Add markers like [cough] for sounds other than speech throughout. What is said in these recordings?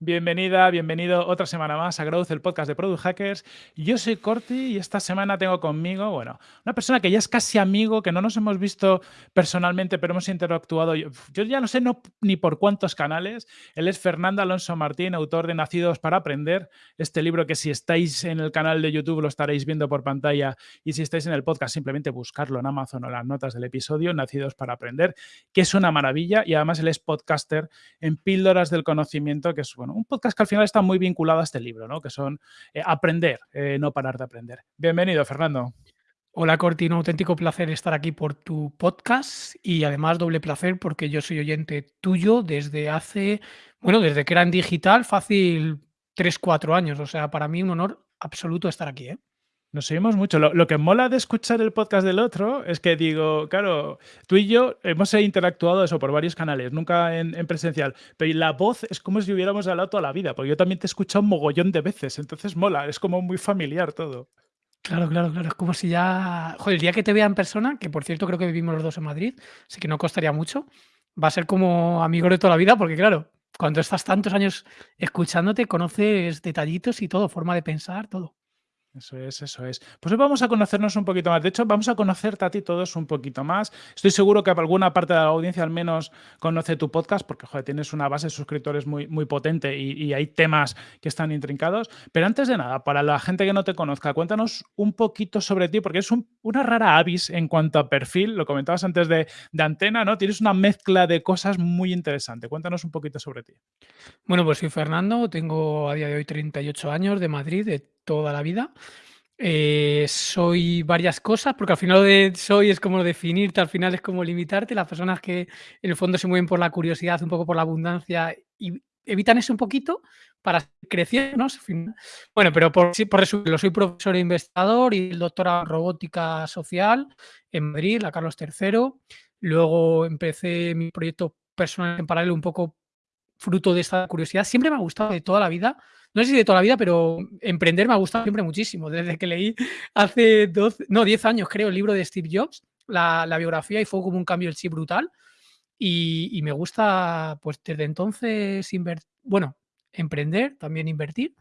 Bienvenida, bienvenido otra semana más a Growth, el podcast de Product Hackers. Yo soy Corti y esta semana tengo conmigo, bueno, una persona que ya es casi amigo, que no nos hemos visto personalmente, pero hemos interactuado, yo, ya no sé no, ni por cuántos canales. Él es Fernando Alonso Martín, autor de Nacidos para Aprender, este libro que si estáis en el canal de YouTube lo estaréis viendo por pantalla y si estáis en el podcast simplemente buscarlo en Amazon o las notas del episodio, Nacidos para Aprender, que es una maravilla y además él es podcaster en Píldoras del Conocimiento, que es, bueno, un podcast que al final está muy vinculado a este libro, ¿no? que son eh, aprender, eh, no parar de aprender. Bienvenido, Fernando. Hola Corti, un auténtico placer estar aquí por tu podcast y además doble placer porque yo soy oyente tuyo desde hace, bueno, desde que era en digital, fácil 3, 4 años. O sea, para mí un honor absoluto estar aquí. ¿eh? Nos seguimos mucho. Lo, lo, que mola de escuchar el podcast del otro es que digo, claro, tú y yo hemos interactuado eso por varios canales, nunca en, en, presencial, pero la voz es como si hubiéramos hablado toda la vida, porque yo también te he escuchado un mogollón de veces, entonces mola, es como muy familiar todo. Claro, claro, claro. Es como si ya. Joder, el día que te vea en persona, que por cierto creo que vivimos los dos en Madrid, así que no costaría mucho, va a ser como amigos de toda la vida, porque claro, cuando estás tantos años escuchándote, conoces detallitos y todo, forma de pensar, todo. Eso es, eso es. Pues hoy vamos a conocernos un poquito más. De hecho, vamos a conocerte a ti todos un poquito más. Estoy seguro que alguna parte de la audiencia al menos conoce tu podcast porque, tienes una base de suscriptores muy, muy potente y, y, hay temas que están intrincados. Pero antes de nada, para la gente que no te conozca, cuéntanos un poquito sobre ti porque es un, una rara avis en cuanto a perfil. Lo comentabas antes de, de antena, ¿no? Tienes una mezcla de cosas muy interesante. Cuéntanos un poquito sobre ti. Bueno, pues soy Fernando, tengo a día de hoy 38 años de Madrid, de toda la vida. Eh, soy varias cosas, porque al final de soy es como definirte, al final es como limitarte. Las personas que en el fondo se mueven por la curiosidad, un poco por la abundancia y evitan eso un poquito para crecer, ¿no? Bueno, pero por, por resumirlo, soy profesor e investigador y doctora en robótica social en Madrid, la Carlos III. Luego empecé mi proyecto personal en paralelo un poco fruto de esta curiosidad. Siempre me ha gustado de toda la vida no sé si de toda la vida, pero emprender me ha gustado siempre muchísimo. Desde que leí hace 12, no, 10 años, creo, el libro de Steve Jobs, la, biografía, y fue como un cambio el chip brutal. Y, y me gusta, pues desde entonces, bueno, emprender, también invertir.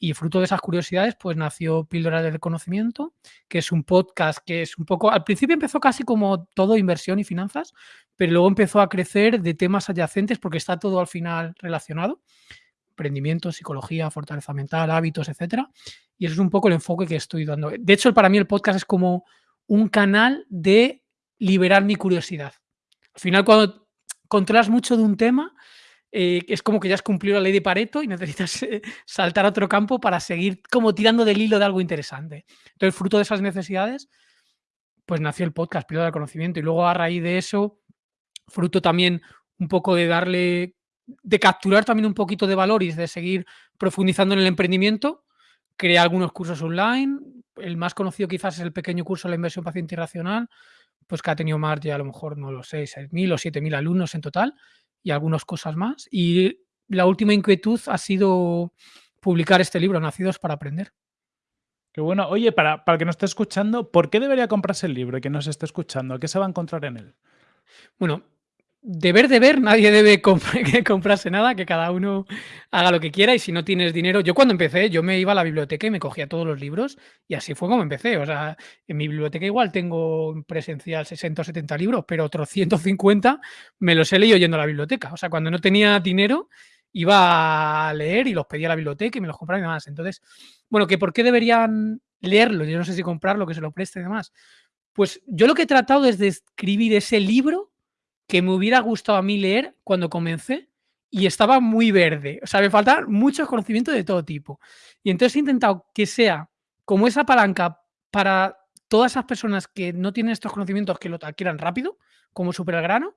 Y fruto de esas curiosidades, pues nació Píldoras del Conocimiento, que es un podcast que es un poco, al principio empezó casi como todo inversión y finanzas, pero luego empezó a crecer de temas adyacentes porque está todo al final relacionado emprendimiento, psicología, fortaleza mental, hábitos, etcétera. Y eso es un poco el enfoque que estoy dando. De hecho, para mí el podcast es como un canal de liberar mi curiosidad. Al final, cuando controlas mucho de un tema, eh, es como que ya has cumplido la ley de Pareto y necesitas eh, saltar a otro campo para seguir como tirando del hilo de algo interesante. Entonces, fruto de esas necesidades, pues nació el podcast, Piloto del Conocimiento. Y luego a raíz de eso, fruto también un poco de darle de capturar también un poquito de valor y de seguir profundizando en el emprendimiento, creé algunos cursos online. El más conocido quizás es el pequeño curso de la inversión paciente irracional, pues que ha tenido más de a lo mejor, no lo sé, 6.000 o 7.000 alumnos en total y algunas cosas más. Y la última inquietud ha sido publicar este libro, Nacidos para Aprender. Qué bueno. Oye, para, para el que nos esté escuchando, ¿por qué debería comprarse el libro y que nos esté escuchando? ¿Qué se va a encontrar en él? Bueno, deber de ver, nadie debe comp [laughs] comprarse nada, que cada uno haga lo que quiera y si no tienes dinero yo cuando empecé, yo me iba a la biblioteca y me cogía todos los libros y así fue como empecé, o sea, en mi biblioteca igual tengo presencial 60 o 70 libros, pero otros 150 me los he leído yendo a la biblioteca, o sea, cuando no tenía dinero iba a leer y los pedía a la biblioteca y me los compraba y demás, entonces, bueno, que por qué deberían leerlo, yo no sé si comprarlo, que se lo preste y demás, pues yo lo que he tratado es de escribir ese libro que me hubiera gustado a mí leer cuando comencé y estaba muy verde. O sea, me faltan muchos conocimientos de todo tipo. Y entonces he intentado que sea como esa palanca para todas esas personas que no tienen estos conocimientos que lo adquieran rápido, como super grano.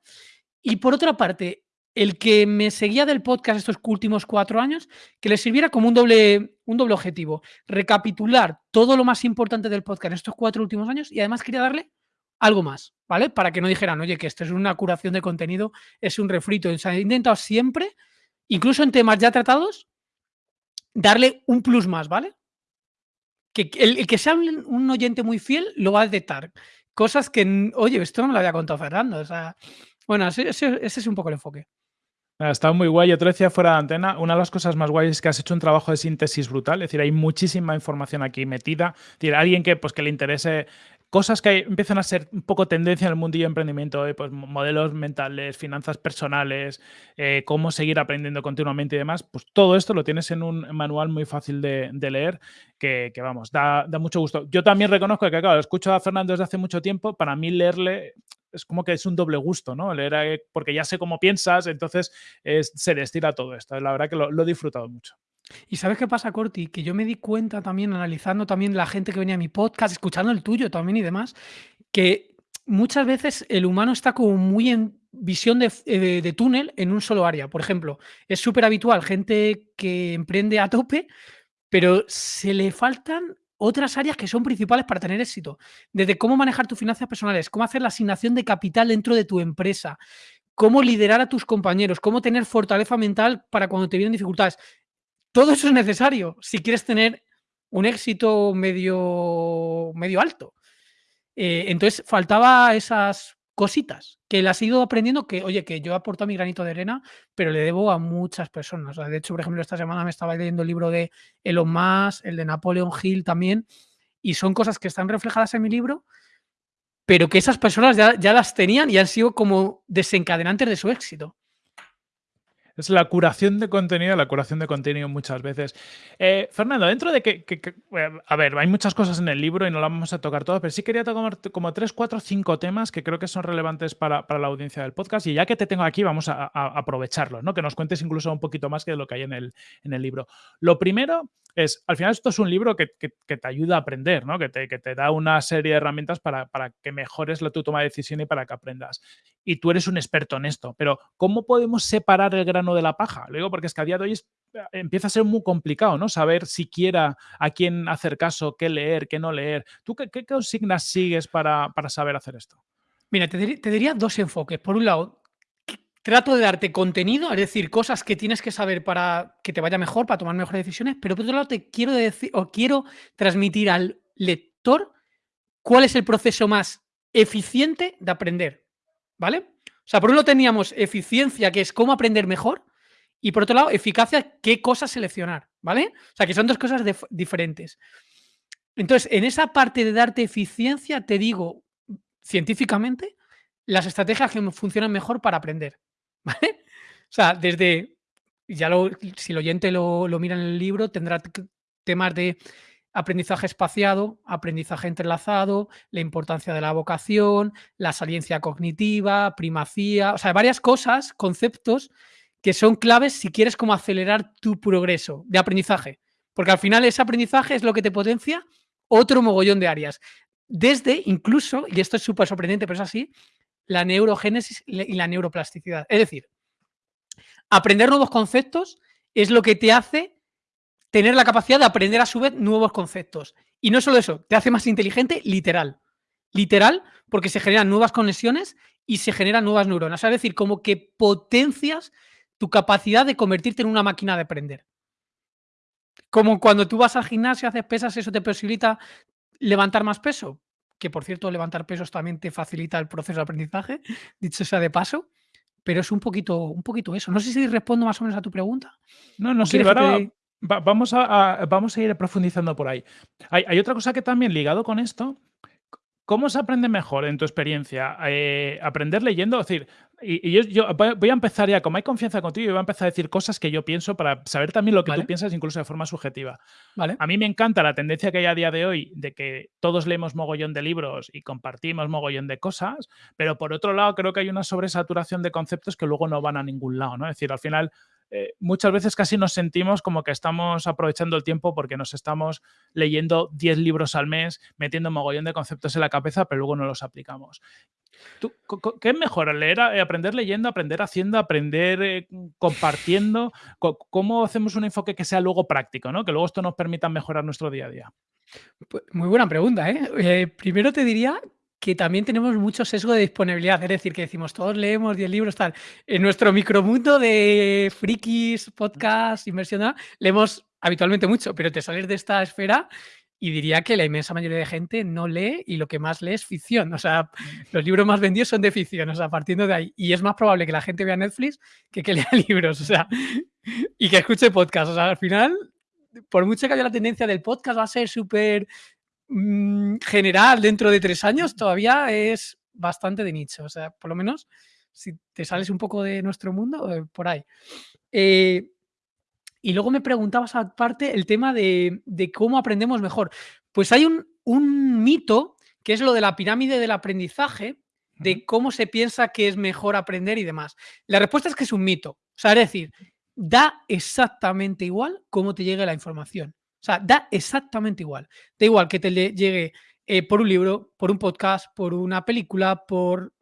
Y por otra parte, el que me seguía del podcast estos últimos cuatro años, que le sirviera como un doble, un doble objetivo. Recapitular todo lo más importante del podcast estos cuatro últimos años y además quería darle algo más, ¿vale? Para que no dijeran, oye, que esto es una curación de contenido, es un refrito. O sea, he intentado siempre, incluso en temas ya tratados, darle un plus más, ¿vale? Que el, que sea un, oyente muy fiel lo va a detectar. Cosas que, oye, esto no me lo había contado Fernando. O sea, bueno, ese, es un poco el enfoque. Está muy guay. Yo te decía fuera de antena. Una de las cosas más guays es que has hecho un trabajo de síntesis brutal. Es decir, hay muchísima información aquí metida. Es decir, alguien que, pues, que le interese cosas que empiezan a ser un poco tendencia en el mundillo de emprendimiento, eh, pues modelos mentales, finanzas personales, eh, cómo seguir aprendiendo continuamente y demás, pues todo esto lo tienes en un manual muy fácil de, leer que, vamos, da, mucho gusto. Yo también reconozco que, claro, escucho a Fernando desde hace mucho tiempo, para mí leerle es como que es un doble gusto, ¿no? Leer, eh, porque ya sé cómo piensas, entonces se destila todo esto. La verdad que lo he disfrutado mucho. ¿Y sabes qué pasa, Corti? Que yo me di cuenta también, analizando también la gente que venía a mi podcast, escuchando el tuyo también y demás, que muchas veces el humano está como muy en visión eh, de, túnel en un solo área. Por ejemplo, es súper habitual gente que emprende a tope, pero se le faltan otras áreas que son principales para tener éxito. Desde cómo manejar tus finanzas personales, cómo hacer la asignación de capital dentro de tu empresa, cómo liderar a tus compañeros, cómo tener fortaleza mental para cuando te vienen dificultades. Todo eso es necesario si quieres tener un éxito medio, medio alto. Eh, entonces, faltaba esas cositas que las he ido aprendiendo que, oye, que yo aporto mi granito de arena, pero le debo a muchas personas. de hecho, por ejemplo, esta semana me estaba leyendo el libro de Elon Musk, el de Napoleon Hill también, y son cosas que están reflejadas en mi libro, pero que esas personas ya, ya las tenían y han sido como desencadenantes de su éxito. Es la curación de contenido, la curación de contenido muchas veces. Eh, Fernando, dentro de que, eh, a ver, hay muchas cosas en el libro y no las vamos a tocar todas, pero sí quería tocar como tres, cuatro, cinco temas que creo que son relevantes para, la audiencia del podcast y ya que te tengo aquí vamos a, aprovecharlos, ¿no? Que nos cuentes incluso un poquito más que de lo que hay en el, en el libro. Lo primero es, al final esto es un libro que, te ayuda a aprender, ¿no? Que te, que te, da una serie de herramientas para, para que mejores la, tu toma de decisión y para que aprendas. Y tú eres un experto en esto, pero ¿cómo podemos separar el grano de la paja? Lo digo porque es que a día de hoy empieza a ser muy complicado, ¿no? Saber siquiera a quién hacer caso, qué leer, qué no leer. ¿Tú qué, qué consignas sigues para, para, saber hacer esto? Mira, te, te diría dos enfoques. Por un lado, trato de darte contenido, es decir, cosas que tienes que saber para que te vaya mejor, para tomar mejores decisiones, pero por otro lado te quiero decir o quiero transmitir al lector cuál es el proceso más eficiente de aprender, ¿vale? Sea, por un lado teníamos eficiencia, que es cómo aprender mejor, y por otro lado, eficacia, qué cosas seleccionar, ¿vale? O sea, que son dos cosas diferentes. Entonces, en esa parte de darte eficiencia, te digo científicamente las estrategias que funcionan mejor para aprender. [laughs] ¿Vale? O sea, desde, ya lo, si el oyente lo, mira en el libro, tendrá temas de aprendizaje espaciado, aprendizaje entrelazado, la importancia de la vocación, la saliencia cognitiva, primacía, o sea, varias cosas, conceptos que son claves si quieres como acelerar tu progreso de aprendizaje. Porque al final ese aprendizaje es lo que te potencia otro mogollón de áreas. Desde incluso, y esto es súper sorprendente, pero es así, la neurogénesis y la neuroplasticidad. Es decir, aprender nuevos conceptos es lo que te hace tener la capacidad de aprender a su vez nuevos conceptos. Y no solo eso, te hace más inteligente literal. Literal, porque se generan nuevas conexiones y se generan nuevas neuronas. Es decir, como que potencias tu capacidad de convertirte en una máquina de aprender. Como cuando tú vas al gimnasio, haces pesas, eso te posibilita levantar más peso que por cierto levantar pesos también te facilita el proceso de aprendizaje, [laughs] dicho sea de paso, pero es un poquito, un poquito eso. No sé si respondo más o menos a tu pregunta. No, no, vamos, a, vamos a ir profundizando por ahí. Hay, hay, otra cosa que también ligado con esto ¿Cómo se aprende mejor en tu experiencia? Eh, ¿Aprender leyendo? Es decir, y, yo, voy a empezar ya, como hay confianza contigo, y voy a empezar a decir cosas que yo pienso para saber también lo que tú piensas, incluso de forma subjetiva. Vale. A mí me encanta la tendencia que hay a día de hoy de que todos leemos mogollón de libros y compartimos mogollón de cosas, pero por otro lado creo que hay una sobresaturación de conceptos que luego no van a ningún lado, ¿no? Es decir, al final eh, muchas veces casi nos sentimos como que estamos aprovechando el tiempo porque nos estamos leyendo 10 libros al mes, metiendo mogollón de conceptos en la cabeza, pero luego no los aplicamos. ¿Qué es mejor? ¿Leer, eh, aprender leyendo, aprender haciendo, aprender eh, compartiendo? ¿Cómo hacemos un enfoque que sea luego práctico, ¿no? que luego esto nos permita mejorar nuestro día a día? Pues, muy buena pregunta. primero te diría que también tenemos mucho sesgo de disponibilidad, es decir, que decimos todos leemos 10 libros, tal. En nuestro micromundo de frikis, podcast, inversión, leemos habitualmente mucho, pero te sales de esta esfera y diría que la inmensa mayoría de gente no lee y lo que más lee es ficción. O sea, los libros más vendidos son de ficción, o sea, partiendo de ahí. Y es más probable que la gente vea Netflix que que lea [laughs] libros, o sea, y que escuche podcast. O sea, al final, por mucho que haya la tendencia del podcast va a ser súper mm, general dentro de tres años, todavía es bastante de nicho. O sea, por lo menos si te sales un poco de nuestro mundo, eh, por ahí. Eh, y luego me preguntabas aparte el tema de, cómo aprendemos mejor. Pues hay un, mito que es lo de la pirámide del aprendizaje, de cómo se piensa que es mejor aprender y demás. La respuesta es que es un mito. O sea, es decir, da exactamente igual cómo te llegue la información. O sea, da exactamente igual. Da igual que te llegue eh, por un libro, por un podcast, por una película, por...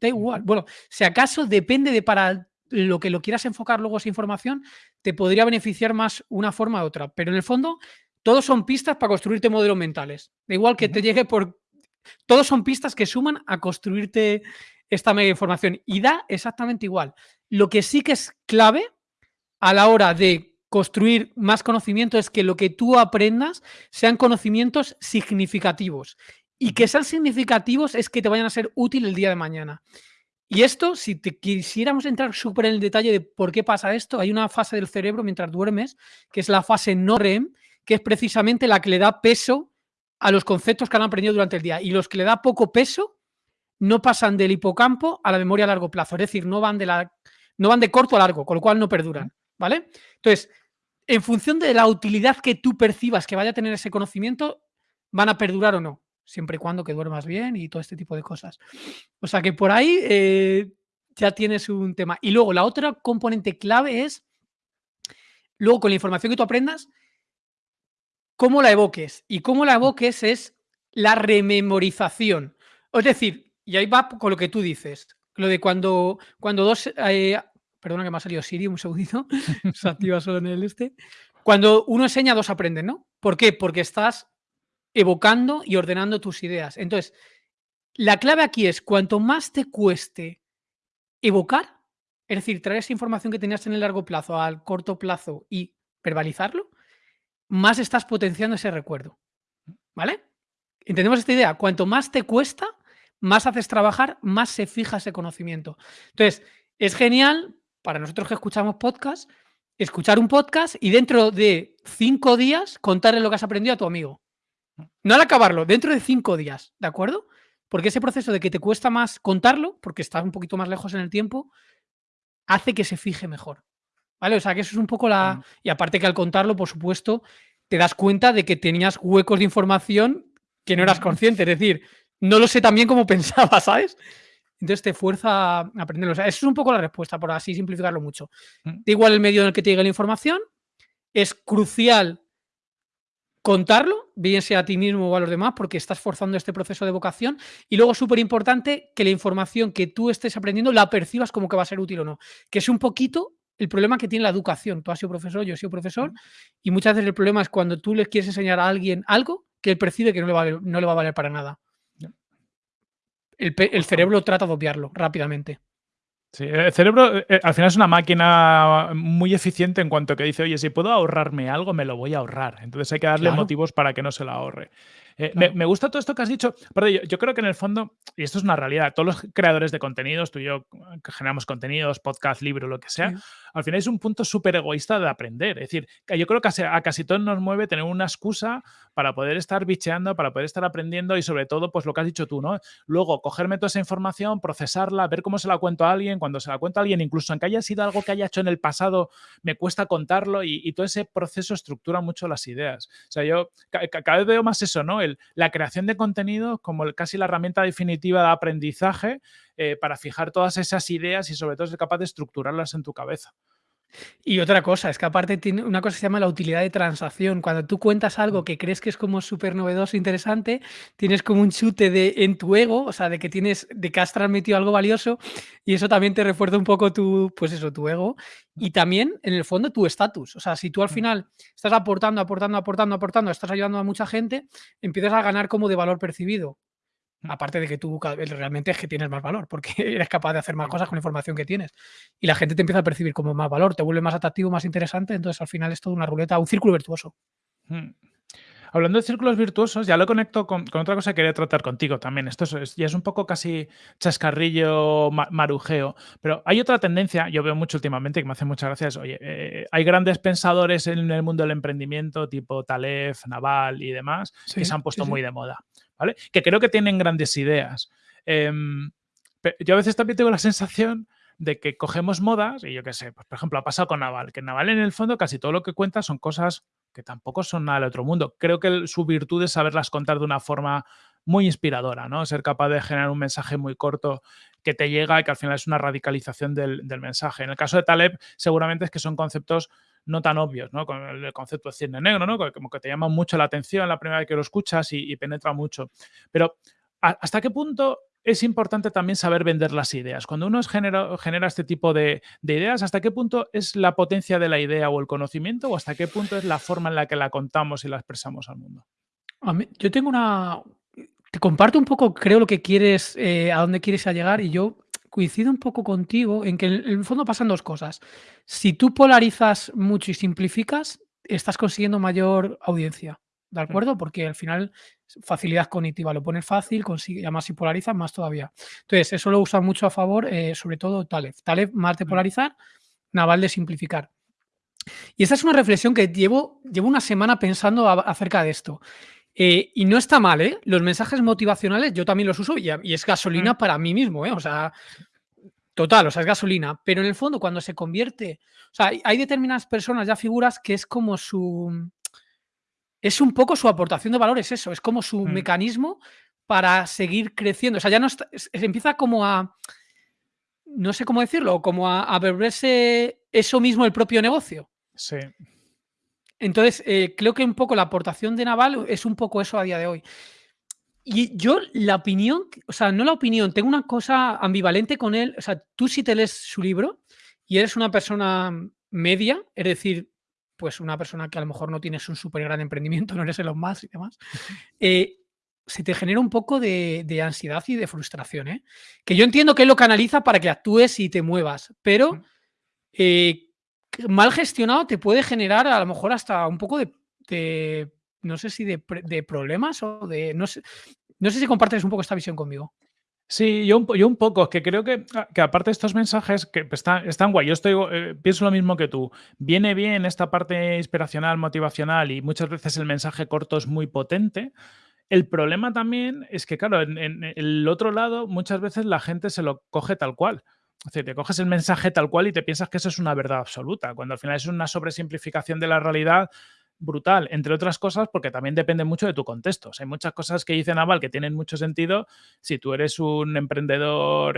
Da igual. Bueno, si acaso depende de para lo que lo quieras enfocar luego esa información, te podría beneficiar más una forma u otra. Pero en el fondo, todos son pistas para construirte modelos mentales. Da igual que te llegue por... Todos son pistas que suman a construirte esta mega información y da exactamente igual. Lo que sí que es clave a la hora de construir más conocimiento es que lo que tú aprendas sean conocimientos significativos. Y que sean significativos es que te vayan a ser útil el día de mañana. Y esto, si te quisiéramos entrar súper en el detalle de por qué pasa esto, hay una fase del cerebro mientras duermes, que es la fase no REM, que es precisamente la que le da peso a los conceptos que han aprendido durante el día. Y los que le da poco peso no pasan del hipocampo a la memoria a largo plazo. Es decir, no van de, la, no van de corto a largo, con lo cual no perduran. ¿Vale? Entonces, en función de la utilidad que tú percibas que vaya a tener ese conocimiento, van a perdurar o no siempre y cuando que duermas bien y todo este tipo de cosas. O sea que por ahí eh, ya tienes un tema. Y luego la otra componente clave es, luego con la información que tú aprendas, cómo la evoques. Y cómo la evoques es la rememorización. Es decir, y ahí va con lo que tú dices, lo de cuando, cuando dos... Eh, perdona que me ha salido Siri un segundito, [laughs] se activa solo en el este. Cuando uno enseña, dos aprenden, ¿no? ¿Por qué? Porque estás evocando y ordenando tus ideas. Entonces, la clave aquí es cuanto más te cueste evocar, es decir, traer esa información que tenías en el largo plazo al corto plazo y verbalizarlo, más estás potenciando ese recuerdo. ¿Vale? ¿Entendemos esta idea? Cuanto más te cuesta, más haces trabajar, más se fija ese conocimiento. Entonces, es genial para nosotros que escuchamos podcast, escuchar un podcast y dentro de cinco días contarle lo que has aprendido a tu amigo. No al acabarlo, dentro de cinco días, ¿de acuerdo? Porque ese proceso de que te cuesta más contarlo, porque estás un poquito más lejos en el tiempo, hace que se fije mejor. ¿Vale? O sea, que eso es un poco la... Y aparte que al contarlo, por supuesto, te das cuenta de que tenías huecos de información que no eras consciente. Es decir, no lo sé tan bien como [laughs] pensaba, ¿sabes? Entonces te fuerza a aprenderlo. O sea, eso es un poco la respuesta, por así simplificarlo mucho. Da igual el medio en el que te llegue la información, es crucial contarlo, bien sea a ti mismo o a los demás, porque estás forzando este proceso de vocación. Y luego, súper importante, que la información que tú estés aprendiendo la percibas como que va a ser útil o no. Que es un poquito el problema que tiene la educación. Tú has sido profesor, yo he sido profesor, y muchas veces el problema es cuando tú le quieres enseñar a alguien algo que él percibe que no le va, no le va a valer para nada. El, el cerebro trata de obviarlo rápidamente. Sí, el cerebro eh, al final es una máquina muy eficiente en cuanto que dice, oye, si puedo ahorrarme algo, me lo voy a ahorrar. Entonces hay que darle motivos para que no se lo ahorre. Eh, me, gusta todo esto que has dicho. Pero yo, creo que en el fondo, y esto es una realidad, todos los creadores de contenidos, tú y yo que generamos contenidos, podcast, libro, lo que sea, al final es un punto súper egoísta de aprender. Es decir, yo creo que a, casi todos nos mueve tener una excusa para poder estar bicheando, para poder estar aprendiendo y sobre todo, pues lo que has dicho tú, ¿no? Luego, cogerme toda esa información, procesarla, ver cómo se la cuento a alguien, cuando se la cuento a alguien, incluso aunque haya sido algo que haya hecho en el pasado, me cuesta contarlo y, todo ese proceso estructura mucho las ideas. O sea, yo cada vez veo más eso, ¿no? El, la creación de contenido como casi la herramienta definitiva de aprendizaje eh, para fijar todas esas ideas y sobre todo ser capaz de estructurarlas en tu cabeza. Y otra cosa, es que aparte tiene una cosa que se llama la utilidad de transacción. Cuando tú cuentas algo que crees que es como súper novedoso, interesante, tienes como un chute de, en tu ego, o sea, de que tienes, de que has transmitido algo valioso y eso también te refuerza un poco tu, pues eso, tu ego y también, en el fondo, tu estatus. O sea, si tú al mm. final estás aportando, aportando, aportando, aportando, estás ayudando a mucha gente, empiezas a ganar como de valor percibido. Aparte de que tú realmente es que tienes más valor, porque [laughs] eres capaz de hacer más cosas con la información que tienes. Y la gente te empieza a percibir como más valor, te vuelve más atractivo, más interesante. Entonces, al final es toda una ruleta, un círculo virtuoso. Hablando de círculos virtuosos, ya lo conecto con, otra cosa que quería tratar contigo también. Esto es, ya es un poco casi chascarrillo, marujeo, pero hay otra tendencia, yo veo mucho últimamente, que me hace muchas gracias. Oye, eh, hay grandes pensadores en el mundo del emprendimiento, tipo Taleb, Naval y demás, que se han puesto muy de moda, Que creo que tienen grandes ideas. Em, yo a veces también tengo la sensación de que cogemos modas, y yo qué sé, pues, por ejemplo, ha pasado con Naval, que Naval en el fondo casi todo lo que cuenta son cosas que tampoco son nada del otro mundo. Creo que su virtud es saberlas contar de una forma muy inspiradora, ¿no? Ser capaz de generar un mensaje muy corto que te llega y que al final es una radicalización del, mensaje. En el caso de Taleb, seguramente es que son conceptos no tan obvios, ¿no? Con el concepto de cine negro, ¿no? Como que te llama mucho la atención la primera vez que lo escuchas y, penetra mucho. Pero, ¿hasta qué punto es importante también saber vender las ideas. Cuando uno genera, genera este tipo de, ideas, ¿hasta qué punto es la potencia de la idea o el conocimiento o hasta qué punto es la forma en la que la contamos y la expresamos al mundo? yo tengo una... Te comparto un poco, creo, lo que quieres, eh, a dónde quieres llegar y yo coincido un poco contigo en que en el fondo pasan dos cosas. Si tú polarizas mucho y simplificas, estás consiguiendo mayor audiencia. ¿De mm. acuerdo? Porque al final, facilidad cognitiva, lo pones fácil, consigue, además si polarizas, más todavía. Entonces, eso lo usa mucho a favor, eh, sobre todo Taleb. Taleb más de mm. polarizar, Naval de simplificar. Y esta es una reflexión que llevo, llevo una semana pensando acerca de esto. Eh, y no está mal, ¿eh? Los mensajes motivacionales yo también los uso y, es gasolina mm. para mí mismo, ¿eh? O sea, total, o sea, es gasolina. Pero en el fondo, cuando se convierte, o sea, hay determinadas personas, ya figuras, que es como su, es un poco su aportación de valor, es eso, es como su mm. mecanismo para seguir creciendo. O sea, ya no está, empieza como a, no sé cómo decirlo, como a, a beberse eso mismo el propio negocio. Sí. Entonces, eh, creo que un poco la aportación de Naval es un poco eso a día de hoy. Y yo, la opinión, o sea, no la opinión, tengo una cosa ambivalente con él. O sea, tú si te lees su libro y eres una persona media, es decir, pues una persona que a lo mejor no tienes un súper gran emprendimiento, [laughs] no eres los más y demás, [laughs] eh, se te genera un poco de, ansiedad y de frustración. ¿eh? Que yo entiendo que él lo canaliza para que actúes y te muevas, pero eh, mal gestionado te puede generar a lo mejor hasta un poco de, no sé si de, problemas o de, no sé, no sé si compartes un poco esta visión conmigo. Sí, yo un, yo un poco, que creo que, ah, que aparte de estos mensajes, que están, están guay, yo estoy, eh, pienso lo mismo que tú, viene bien esta parte inspiracional, motivacional y muchas veces el mensaje corto es muy potente. El problema también es que, claro, en, el otro lado muchas veces la gente se lo coge tal cual. Es decir, te coges el mensaje tal cual y te piensas que eso es una verdad absoluta, cuando al final es una sobresimplificación de la realidad brutal, entre otras cosas, porque también depende mucho de tu contexto. hay muchas cosas que dice Naval que tienen mucho sentido si tú eres un emprendedor,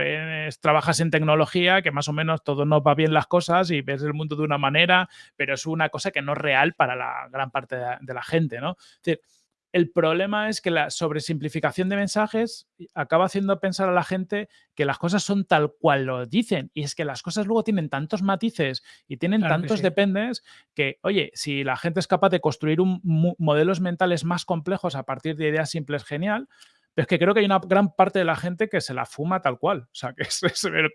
trabajas en tecnología, que más o menos todo no va bien las cosas y ves el mundo de una manera, pero es una cosa que no es real para la gran parte de, la gente, ¿no? El problema es que la sobresimplificación de mensajes acaba haciendo pensar a la gente que las cosas son tal cual lo dicen. Y es que las cosas luego tienen tantos matices y tienen tantos dependes que, oye, si la gente es capaz de construir un, modelos mentales más complejos a partir de ideas simples, genial. Pero es que creo que hay una gran parte de la gente que se la fuma tal cual. O sea, que es,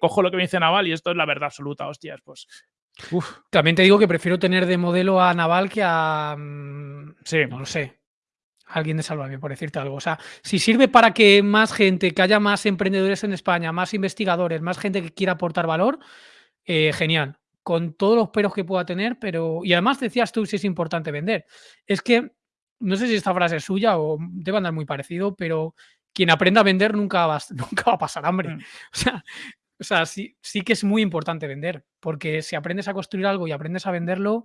cojo lo que me dice Naval y esto es la verdad absoluta, hostias, pues También te digo que prefiero tener de modelo a Naval que a. Mm, sí. No lo sé alguien de Salvame, por decirte algo. O sea, si sirve para que más gente, que haya más emprendedores en España, más investigadores, más gente que quiera aportar valor, eh, genial. Con todos los peros que pueda tener, pero. Y además decías tú si es importante vender. Es que, no sé si esta frase es suya o debe andar muy parecido, pero quien aprenda a vender nunca va, [laughs] nunca va a pasar hambre. Mm. O sea, o sea sí, sí que es muy importante vender, porque si aprendes a construir algo y aprendes a venderlo,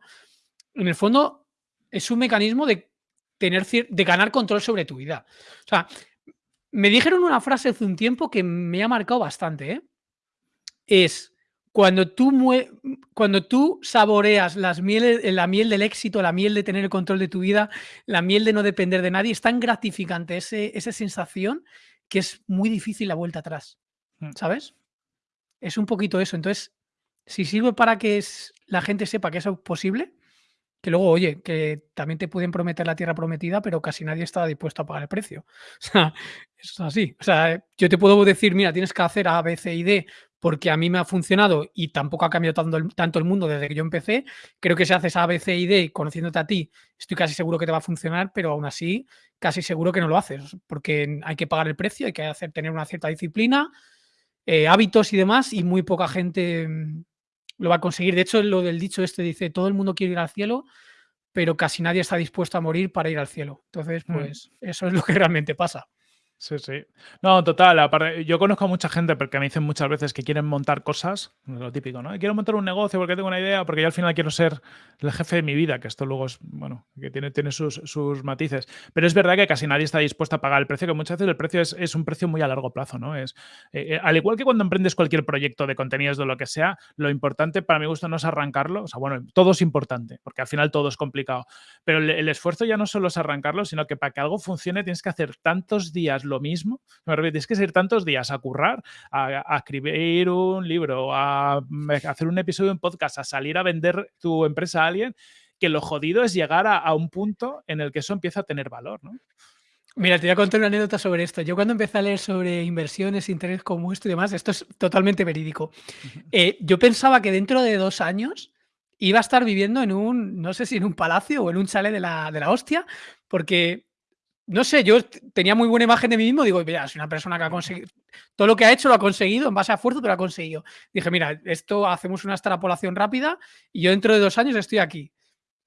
en el fondo es un mecanismo de tener de ganar control sobre tu vida. O sea, me dijeron una frase hace un tiempo que me ha marcado bastante, ¿eh? Es cuando tú, cuando tú saboreas las mieles, la miel del éxito, la miel de tener el control de tu vida, la miel de no depender de nadie, es tan gratificante ese, esa sensación que es muy difícil la vuelta atrás, mm. ¿sabes? Es un poquito eso. Entonces, si sirve para que la gente sepa que eso es posible, que luego, oye, que también te pueden prometer la tierra prometida, pero casi nadie está dispuesto a pagar el precio. [laughs] O sea, eso es así. O sea, yo te puedo decir, mira, tienes que hacer A, B, C y D porque a mí me ha funcionado y tampoco ha cambiado tanto el, tanto el mundo desde que yo empecé. Creo que si haces A, B, C y D conociéndote a ti, estoy casi seguro que te va a funcionar, pero aún así casi seguro que no lo haces, porque hay que pagar el precio, hay que hacer, tener una cierta disciplina, eh, hábitos y demás, y muy poca gente mm, lo va a conseguir. De hecho, lo del dicho este dice, todo el mundo quiere ir al cielo, pero casi nadie está dispuesto a morir para ir al cielo. Entonces, Mm. pues eso es lo que realmente pasa. Sí, sí. No, total, yo conozco a mucha gente porque me dicen muchas veces que quieren montar cosas, lo típico, ¿no? Quiero montar un negocio porque tengo una idea, porque yo al final quiero ser el jefe de mi vida, que esto luego es, bueno, que tiene, tiene sus, sus matices. Pero es verdad que casi nadie está dispuesto a pagar el precio, que muchas veces el precio es, es un precio muy a largo plazo, ¿no? Es, eh, eh, al igual que cuando emprendes cualquier proyecto de contenidos de lo que sea, lo importante para mi gusto no es arrancarlo, o sea, bueno, todo es importante, porque al final todo es complicado, pero el, esfuerzo ya no solo es arrancarlo, sino que para que algo funcione tienes que hacer tantos días mismo me refiero, tienes que ir tantos días a currar, a, a, escribir un libro, a hacer un episodio en podcast, a salir a vender tu empresa a alguien, que lo jodido es llegar a, a un punto en el que eso empieza a tener valor, ¿no? Mira, te voy a contar una anécdota sobre esto. Yo cuando empecé a leer sobre inversiones, interés como esto y demás, esto es totalmente verídico. Eh, yo pensaba que dentro de dos años iba a estar viviendo en un, no sé si en un palacio o en un chalet de la, de la hostia, porque no sé, yo tenía muy buena imagen de mí mismo, digo, mira, soy una persona que ha conseguido, todo lo que ha hecho lo ha conseguido, en base a esfuerzo, pero lo ha conseguido. Dije, mira, esto hacemos una extrapolación rápida y yo dentro de dos años estoy aquí.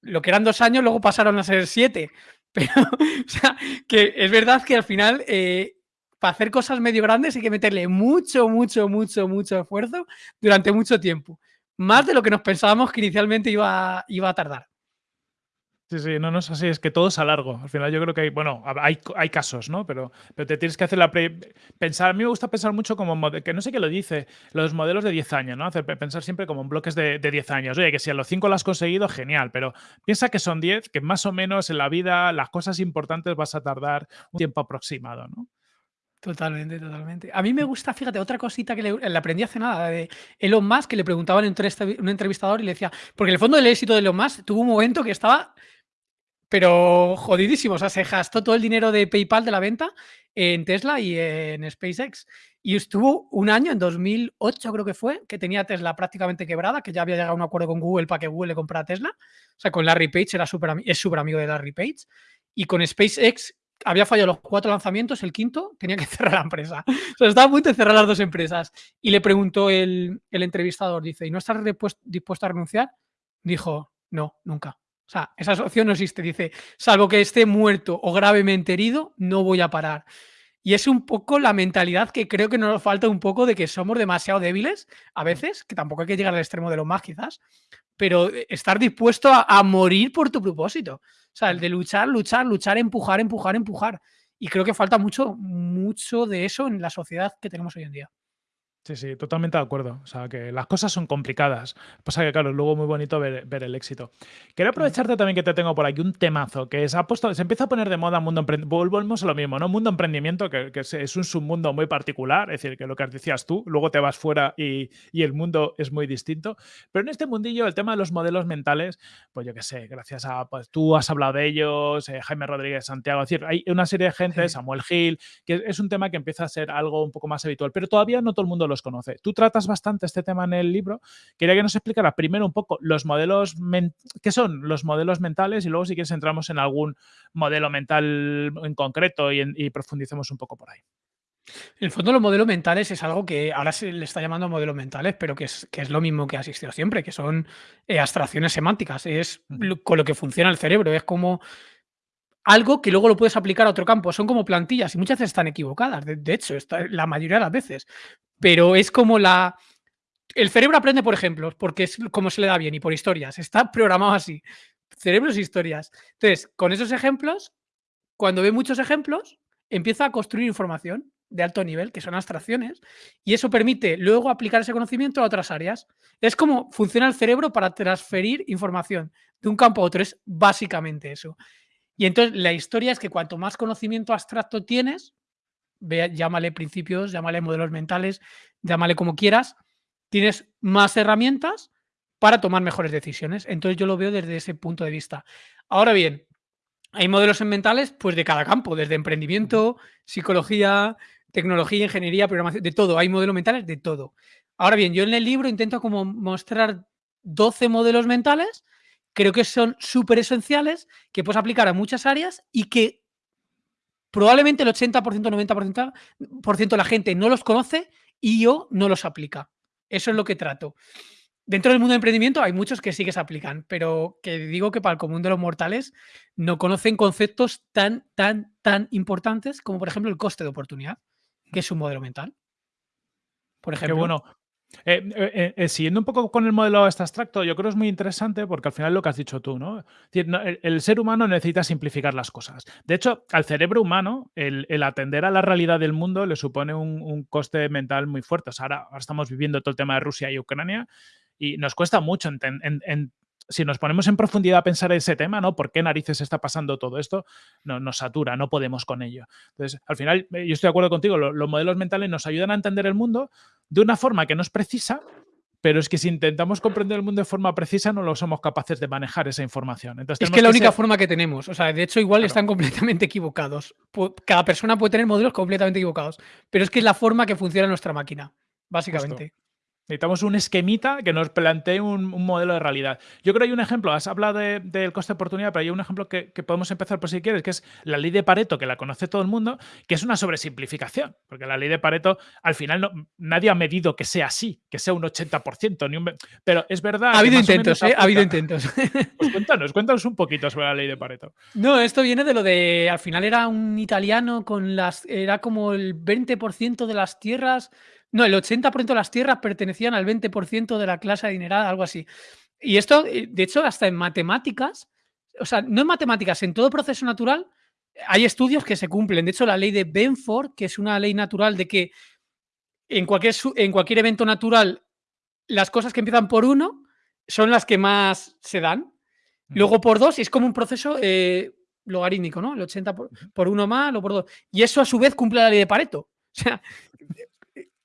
Lo que eran dos años, luego pasaron a ser siete. [laughs] Pero, o sea, que es verdad que al final, eh, para hacer cosas medio grandes hay que meterle mucho, mucho, mucho, mucho esfuerzo durante mucho tiempo. Más de lo que nos pensábamos que inicialmente iba, iba a tardar. Sí, sí, no, no es así, es que todo es a largo. Al final yo creo que hay, bueno, hay, hay casos, ¿no? Pero, pero te tienes que hacer la pre pensar, a mí me gusta pensar mucho como, que no sé qué lo dice, los modelos de 10 años, ¿no? Hacer, pensar siempre como en bloques de, de 10 años. Oye, que si a los 5 lo has conseguido, genial, pero piensa que son 10, que más o menos en la vida las cosas importantes vas a tardar un tiempo aproximado, ¿no? Totalmente, totalmente. A mí me gusta, fíjate, otra cosita que le, le aprendí hace nada de Elon Musk, que le preguntaban en un entrevistador y le decía, porque en el fondo del éxito de Elon Musk tuvo un momento que estaba pero jodidísimo, o sea, se gastó todo el dinero de PayPal de la venta en Tesla y en SpaceX. Y estuvo un año, en 2008 creo que fue, que tenía Tesla prácticamente quebrada, que ya había llegado a un acuerdo con Google para que Google le comprara Tesla. O sea, con Larry Page, era super, es súper amigo de Larry Page. Y con SpaceX había fallado los cuatro lanzamientos, el quinto tenía que [laughs] cerrar la empresa. O sea, estaba a punto de cerrar las dos empresas. Y le preguntó el, entrevistador, dice, ¿y no estás dispuesto a renunciar? Dijo, no, nunca. O sea, esa opción no existe. Dice, salvo que esté muerto o gravemente herido, no voy a parar. Y es un poco la mentalidad que creo que nos falta un poco de que somos demasiado débiles a veces, que tampoco hay que llegar al extremo de lo más quizás, pero estar dispuesto a, a morir por tu propósito. O sea, el de luchar, luchar, luchar, empujar, empujar, empujar. Y creo que falta mucho, mucho de eso en la sociedad que tenemos hoy en día. Sí, sí, totalmente de acuerdo. O sea, que las cosas son complicadas. Pasa que, claro, luego muy bonito ver, ver el éxito. Quiero aprovecharte también que te tengo por aquí un temazo, que es, ha puesto, se empieza a poner de moda mundo emprendimiento. Volvemos a lo mismo, ¿no? Mundo emprendimiento, que, que es, es, un submundo muy particular, es decir, que lo que decías tú, luego te vas fuera y, y, el mundo es muy distinto. Pero en este mundillo, el tema de los modelos mentales, pues yo qué sé, gracias a, pues tú has hablado de ellos, eh, Jaime Rodríguez, Santiago, es decir, hay una serie de gente, sí. Samuel Gil, que es un tema que empieza a ser algo un poco más habitual, pero todavía no todo el mundo los conoce. Tú tratas bastante este tema en el libro. Quería que nos explicara primero un poco los modelos, qué son los modelos mentales y luego si quieres entramos en algún modelo mental en concreto y, en, y profundicemos un poco por ahí. En el fondo, los modelos mentales es algo que ahora se le está llamando modelos mentales, pero que es, que es lo mismo que ha existido siempre, que son eh, abstracciones semánticas, es lo, con lo que funciona el cerebro, es como algo que luego lo puedes aplicar a otro campo. Son como plantillas y muchas veces están equivocadas. De, de hecho, está, la mayoría de las veces. Pero es como la... El cerebro aprende por ejemplos, porque es como se le da bien, y por historias. Está [laughs] programado así. Cerebros e historias. Entonces, con esos ejemplos, cuando ve muchos ejemplos, empieza a construir información de alto nivel, que son abstracciones, y eso permite luego aplicar ese conocimiento a otras áreas. Es como funciona el cerebro para transferir información de un campo a otro, es básicamente eso. Y entonces la historia es que cuanto más conocimiento abstracto tienes, ve, llámale principios, llámale modelos mentales, llámale como quieras, tienes más herramientas para tomar mejores decisiones. Entonces yo lo veo desde ese punto de vista. Ahora bien, hay modelos mentales pues de cada campo, desde emprendimiento, psicología, tecnología, ingeniería, programación, de todo. Hay modelos mentales de todo. Ahora bien, yo en el libro intento como mostrar 12 modelos mentales, creo que son súper esenciales, que puedes aplicar a muchas áreas y que probablemente el 80%, 90% de la gente no los conoce y yo no los aplica. Eso es lo que trato. Dentro del mundo de emprendimiento hay muchos que sí que se aplican, pero que digo que para el común de los mortales no conocen conceptos tan, tan, tan importantes como, por ejemplo, el coste de oportunidad, que es un modelo mental. Por ejemplo. Qué bueno. Eh, eh, eh, siguiendo un poco con el modelo este abstracto, yo creo que es muy interesante porque al final lo que has dicho tú, ¿no? el, ser humano necesita simplificar las cosas. De hecho, al cerebro humano, el, atender a la realidad del mundo le supone un, coste mental muy fuerte. ahora, estamos viviendo todo el tema de Rusia y Ucrania y nos cuesta mucho si nos ponemos en profundidad a pensar ese tema, ¿no? ¿Por qué narices está pasando todo esto? No, nos satura, no podemos con ello. Entonces, al final, yo estoy de acuerdo contigo, los modelos mentales nos ayudan a entender el mundo de una forma que no es precisa, pero es que si intentamos comprender el mundo de forma precisa, no lo somos capaces de manejar esa información. Entonces, es que es la única forma que tenemos. O sea, de hecho, igual están completamente equivocados. Cada persona puede tener modelos completamente equivocados, pero es que es la forma que funciona nuestra máquina, básicamente. Necesitamos un esquemita que nos plantee un, modelo de realidad. Yo creo que hay un ejemplo, has hablado del coste de oportunidad, pero hay un ejemplo que, podemos empezar por si quieres, que es la ley de Pareto, que la conoce todo el mundo, que es una sobresimplificación, porque la ley de Pareto al final no, nadie ha medido que sea así, que sea un 80%, ni un, pero es verdad. Ha habido intentos, ¿eh? Ha habido intentos. Pues cuéntanos, cuéntanos un poquito sobre la ley de Pareto. No, esto viene de lo de, al final era un italiano con las, era como el 20% de las tierras no, el 80% de las tierras pertenecían al 20% de la clase adinerada, algo así. Y esto, eh, de hecho, hasta en matemáticas, o sea, no en matemáticas, en todo proceso natural, hay estudios que se cumplen. De hecho, la ley de Benford, que es una ley natural de que en cualquier, en cualquier evento natural, las cosas que empiezan por uno son las que más se dan. Luego por dos, y es como un proceso eh, logarítmico, ¿no? El 80 por, por, uno más, o por dos. Y eso a su vez cumple la ley de Pareto. [laughs] O sea,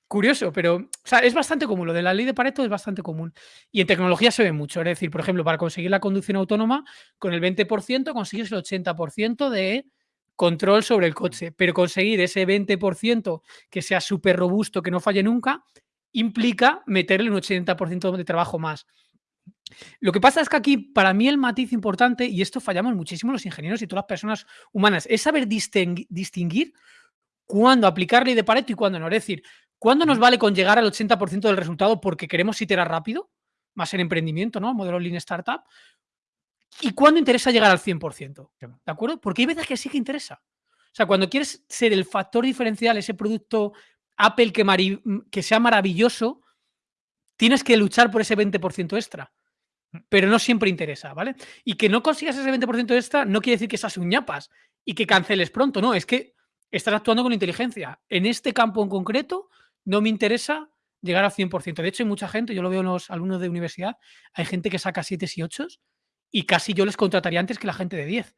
Curioso, pero es bastante común. Lo de la ley de Pareto es bastante común. Y en tecnología se ve mucho. Es decir, por ejemplo, para conseguir la conducción autónoma, con el 20% consigues el 80% de control sobre el coche. Pero conseguir ese 20% que sea súper robusto, que no falle nunca, implica meterle un 80% de trabajo más. Lo que pasa es que aquí, para mí, el matiz importante, y esto fallamos muchísimo los ingenieros y todas las personas humanas, es saber distinguir cuándo aplicar ley de Pareto y cuándo no. Es decir, ¿Cuándo nos vale con llegar al 80% del resultado porque queremos iterar rápido? Más en emprendimiento, ¿no? Modelo Lean Startup. ¿Y cuándo interesa llegar al 100%? ¿De acuerdo? Porque hay veces que sí que interesa. O sea, cuando quieres ser el factor diferencial, ese producto Apple que, que sea maravilloso, tienes que luchar por ese 20% extra. Mm. Pero no siempre interesa, ¿vale? Y que no consigas ese 20% extra no quiere decir que seas un ñapas y que canceles pronto, no, es que estás actuando con inteligencia. En este campo en concreto, no me interesa llegar al 100%. De hecho, hay mucha gente, yo lo veo en los alumnos de universidad, hay gente que saca 7 y 8 y casi yo les contrataría antes que la gente de 10.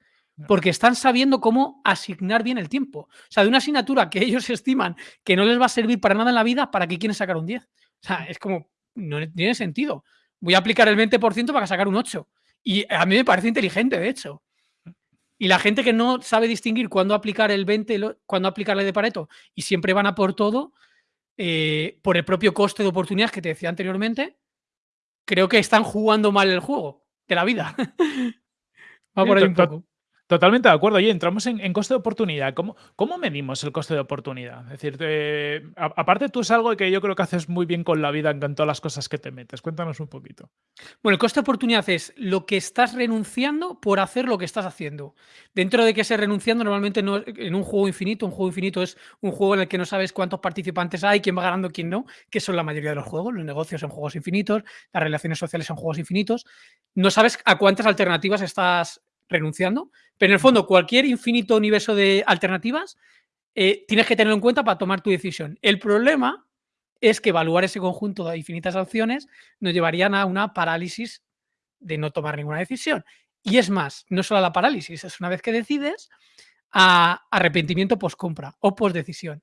Porque están sabiendo cómo asignar bien el tiempo. O sea, de una asignatura que [laughs] ellos estiman que no les va a servir para nada en la vida, ¿para qué quieren sacar un 10? O sea, es como, no tiene sentido. Voy a aplicar el 20% para sacar un 8. Y a mí me parece inteligente, de hecho. Y la gente que no sabe distinguir cuándo aplicar el 20, cuándo aplicar la de Pareto y siempre van a por todo, eh, por el propio coste de oportunidad que te decía anteriormente, creo que están jugando mal el juego de la vida. [laughs] Va por ahí un poco. Totalmente de acuerdo. Oye, entramos en, coste de oportunidad. ¿Cómo, ¿Cómo, medimos el coste de oportunidad? Es decir, aparte tú es algo que yo creo que haces muy bien con la vida en todas las cosas que te metes. Cuéntanos un poquito. Bueno, el coste de oportunidad es lo que estás renunciando por hacer lo que estás haciendo. Dentro de que se renunciando, normalmente no, en un juego infinito, un juego infinito es un juego en el que no sabes cuántos participantes hay, quién va ganando, quién no, que son la mayoría de los juegos. Los negocios son juegos infinitos, las relaciones sociales son juegos infinitos. No sabes a cuántas alternativas estás renunciando, pero en el fondo cualquier infinito universo de alternativas eh, tienes que tenerlo en cuenta para tomar tu decisión. El problema es que evaluar ese conjunto de infinitas opciones nos llevarían a una parálisis de no tomar ninguna decisión. Y es más, no solo a la parálisis, es una vez que decides, a arrepentimiento post-compra o post-decisión.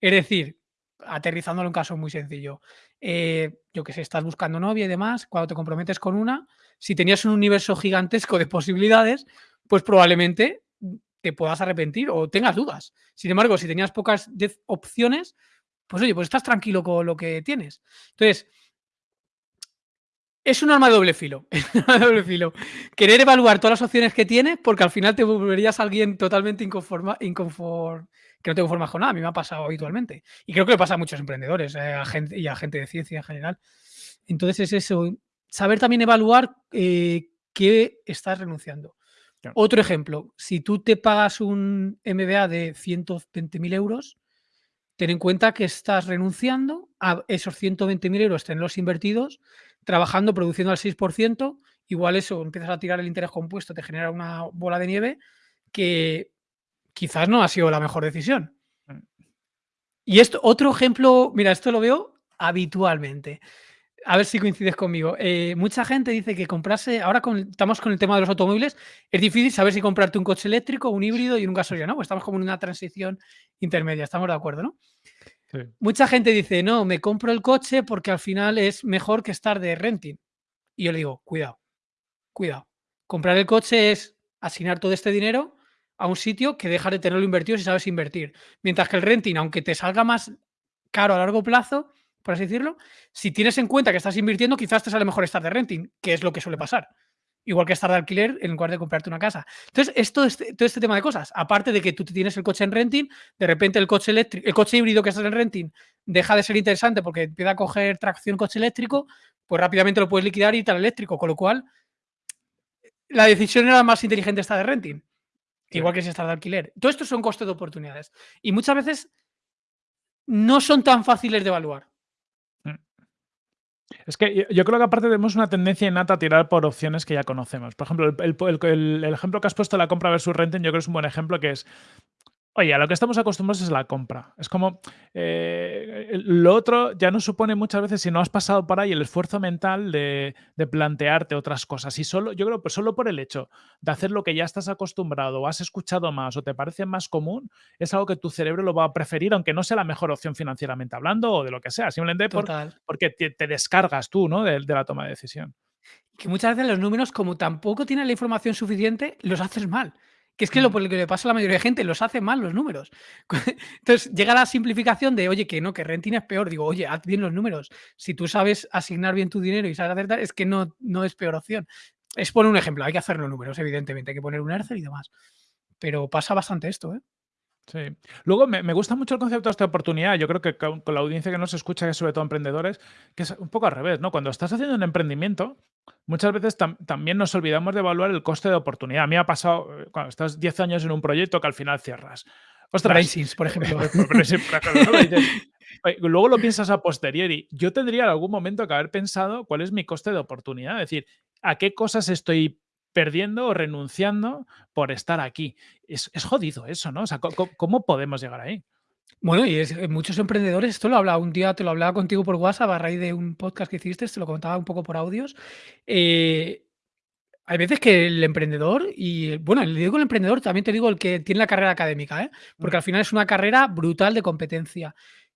Es decir, aterrizándolo en un caso muy sencillo, eh, yo que sé, estás buscando novia y demás, cuando te comprometes con una, si tenías un universo gigantesco de posibilidades, pues probablemente te puedas arrepentir o tengas dudas. Sin embargo, si tenías pocas opciones, pues oye, pues estás tranquilo con lo que tienes. Entonces, es un arma de doble filo. [laughs] doble filo. Querer evaluar todas las opciones que tienes, porque al final te volverías alguien totalmente inconforma, inconform, que no te conformas con nada. A mí me ha pasado habitualmente. Y creo que le pasa a muchos emprendedores eh, y a gente de ciencia en general. Entonces es eso, saber también evaluar eh, qué estás renunciando. Otro ejemplo, si tú te pagas un MBA de 120.000 euros, ten en cuenta que estás renunciando a esos 120.000 euros, tenerlos invertidos trabajando, produciendo al 6%, igual eso, empiezas a tirar el interés compuesto, te genera una bola de nieve que quizás no ha sido la mejor decisión. Mm. Y esto, otro ejemplo, mira, esto lo veo habitualmente. A ver si coincides conmigo. Eh, mucha gente dice que comprarse, ahora estamos con el tema de los automóviles, es difícil saber si comprarte un coche eléctrico, un híbrido y un gasolina, ¿no? Pues estamos como en una transición intermedia, estamos de acuerdo, ¿no? Mucha gente dice, no, me compro el coche porque al final es mejor que estar de renting. Y yo le digo, cuidado, cuidado. Comprar el coche es asignar todo este dinero a un sitio que dejar de tenerlo invertido si sabes invertir. Mientras que el renting, aunque te salga más caro a largo plazo, por así decirlo, si tienes en cuenta que estás invirtiendo, quizás te sale mejor estar de renting, que es lo que suele pasar igual que estar de alquiler en lugar de comprarte una casa. Entonces, esto, este, todo este tema de cosas, aparte de que tú tienes el coche en renting, de repente el coche eléctrico, el coche híbrido que estás en renting deja de ser interesante porque empieza a coger tracción coche eléctrico, pues rápidamente lo puedes liquidar y ir al eléctrico, con lo cual la decisión era más inteligente estar de renting, igual que si estás de alquiler. Todo esto son costes de oportunidades y muchas veces no son tan fáciles de evaluar. Es que yo creo que aparte tenemos una tendencia innata a tirar por opciones que ya conocemos. Por ejemplo, el, ejemplo que has puesto de la compra versus renting, yo creo que es un buen ejemplo que es Oye, a lo que estamos acostumbrados es la compra. Es como eh, lo otro ya no supone muchas veces, si no has pasado por ahí, el esfuerzo mental de, plantearte otras cosas. Y solo, yo creo que solo por el hecho de hacer lo que ya estás acostumbrado o has escuchado más o te parece más común, es algo que tu cerebro lo va a preferir, aunque no sea la mejor opción financieramente hablando o de lo que sea. Simplemente porque te, descargas tú ¿no? de, de la toma de decisión. Que muchas veces los números, como tampoco tienen la información suficiente, los haces mal. Que es que lo, que le pasa a la mayoría de gente, los hace mal los números. [laughs] Entonces llega la simplificación de, oye, que no, que renting es peor. Digo, oye, haz bien los números. Si tú sabes asignar bien tu dinero y sabes acertar, es que no, no es peor opción. Es poner un ejemplo, hay que hacer los números, evidentemente, hay que poner un ERCER y demás. Pero pasa bastante esto, ¿eh? Sí. Luego me, gusta mucho el concepto de esta oportunidad. Yo creo que con, la audiencia que nos escucha, que es sobre todo emprendedores, que es un poco al revés, ¿no? Cuando estás haciendo un emprendimiento, muchas veces también nos olvidamos de evaluar el coste de oportunidad. A mí ha pasado eh, cuando estás 10 años en un proyecto que al final cierras. Ostras, por ejemplo. [laughs] [laughs] Luego lo piensas a posteriori. Yo tendría en algún momento que haber pensado cuál es mi coste de oportunidad. Es decir, a qué cosas estoy perdiendo o renunciando por estar aquí. Es, jodido eso, ¿no? O sea, ¿cómo, podemos llegar ahí? Bueno, y es, eh, muchos emprendedores, esto lo hablaba un día, te lo hablaba contigo por WhatsApp a raíz de un podcast que hiciste, te lo contaba un poco por audios. Eh, hay veces que el emprendedor, y bueno, le digo el emprendedor, también te digo el que tiene la carrera académica, ¿eh? porque mm. al final es una carrera brutal de competencia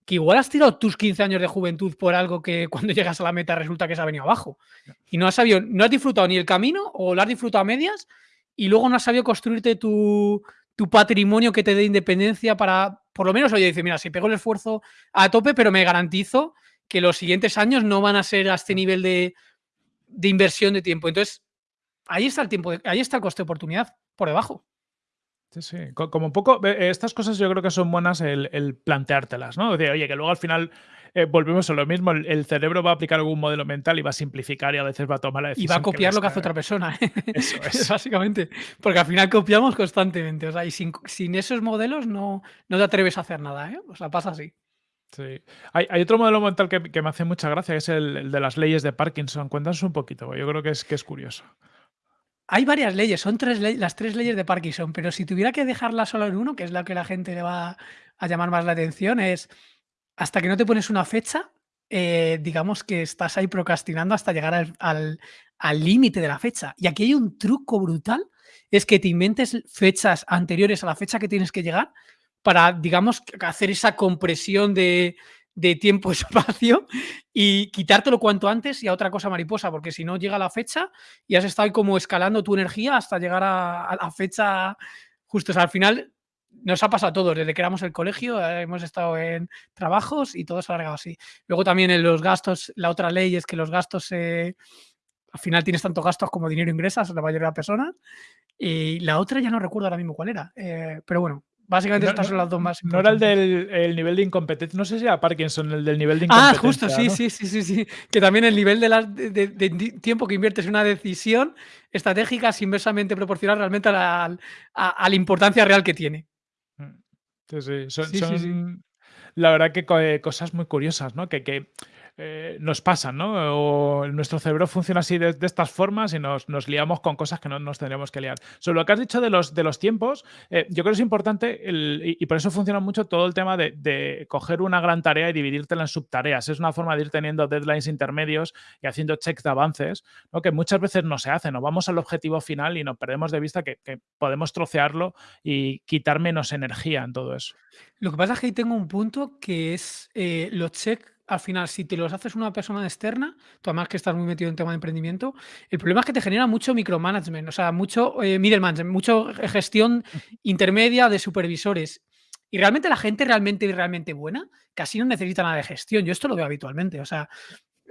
que igual has tirado tus 15 años de juventud por algo que [laughs] cuando llegas a la meta resulta que se ha venido abajo. Y no has sabido, no has disfrutado ni el camino o lo has disfrutado a medias y luego no has sabido construirte tu, patrimonio que te dé independencia para, por lo menos, oye, dice, mira, si pego el esfuerzo a tope, pero me garantizo que los siguientes años no van a ser a este nivel de, de inversión de tiempo. Entonces, ahí está el tiempo, ahí está el coste de oportunidad por debajo. Sí, sí. Como un poco, estas cosas yo creo que son buenas el, planteártelas, ¿no? Decir, oye, que luego al final eh, volvemos a lo mismo, el, cerebro va a aplicar algún modelo mental y va a simplificar y a veces va a tomar la decisión. Y va a copiar lo que hace otra persona. ¿eh? [laughs] Eso es. [laughs] Básicamente. Porque al final copiamos constantemente. O sea, y sin, esos modelos no, no te atreves a hacer nada, ¿eh? O sea, pasa así. Sí. Hay, otro modelo mental que, me hace mucha gracia, que es el, de las leyes de Parkinson. Cuéntanos un poquito, yo creo que es, que es curioso. Hay varias leyes, son tres las tres leyes de Parkinson, pero si tuviera que dejarla solo en uno, que es la que la gente le va a llamar más la atención, es hasta que no te pones una fecha, eh, digamos que estás ahí procrastinando hasta llegar al límite de la fecha. Y aquí hay un truco brutal, es que te inventes fechas anteriores a la fecha que tienes que llegar para, digamos, hacer esa compresión de, de tiempo-espacio [laughs] y quitártelo cuanto antes y a otra cosa mariposa, porque si no llega la fecha y has estado como escalando tu energía hasta llegar a, la fecha justo. al final nos ha pasado a todos, desde que éramos el colegio, eh, hemos estado en trabajos y todo se ha alargado así. Luego también en los gastos, la otra ley es que los gastos, al final tienes tanto gastos como dinero ingresas, la mayoría de las personas. Y la otra ya no recuerdo ahora mismo cuál era, pero bueno, Básicamente no, estas son las dos más No era el del nivel de incompetencia. No sé si era Parkinson, el del nivel de incompetencia. Ah, justo, sí, sí, sí, sí, sí. Que también el nivel de, tiempo que inviertes en una decisión estratégica es inversamente proporcional realmente a la, importancia real que tiene. Mm. Sí, sí. Son, la verdad que eh, cosas muy curiosas, ¿no? Que, que eh, nos pasan, ¿no? O nuestro cerebro funciona así de, estas formas y nos, liamos con cosas que no nos tendríamos que liar. Sobre lo que has dicho de los, de los tiempos, eh, yo creo que es importante y, por eso funciona mucho todo el tema de, coger una gran tarea y dividírtela en subtareas. Es una forma de ir teniendo deadlines intermedios y haciendo checks de avances, ¿no? que muchas veces no se hacen. Nos vamos al objetivo final y nos perdemos de vista que, podemos trocearlo y quitar menos energía en todo eso. Lo que pasa es que ahí tengo un punto que es eh, los checks al final, si te los haces una persona externa, tú además que estás muy metido en tema de emprendimiento, el problema es que te genera mucho micromanagement, o sea, mucho eh, middleman, mucho gestión [laughs] intermedia de supervisores. Y realmente la gente realmente, realmente buena casi no necesita nada de gestión. Yo esto lo veo habitualmente. O sea,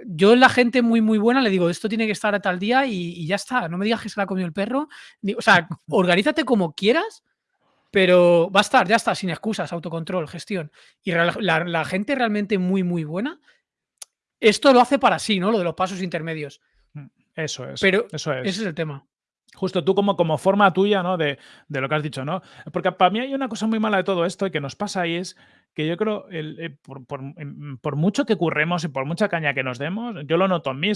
yo la gente muy, muy buena le digo, esto tiene que estar a tal día y, ya está. No me digas que se la ha comido el perro. O sea, [laughs] organízate como quieras, pero va a estar, ya está, sin excusas, autocontrol, gestión. Y la, gente realmente muy, muy buena, esto lo hace para sí, ¿no? Lo de los pasos intermedios. Mm, eso es. Pero eso es. ese es el tema. Justo tú como, como forma tuya, ¿no? De, de, lo que has dicho, ¿no? Porque para mí hay una cosa muy mala de todo esto y que nos pasa ahí es que yo creo, el, eh, em, por, mucho que curremos y por mucha caña que nos demos, yo lo noto en mí,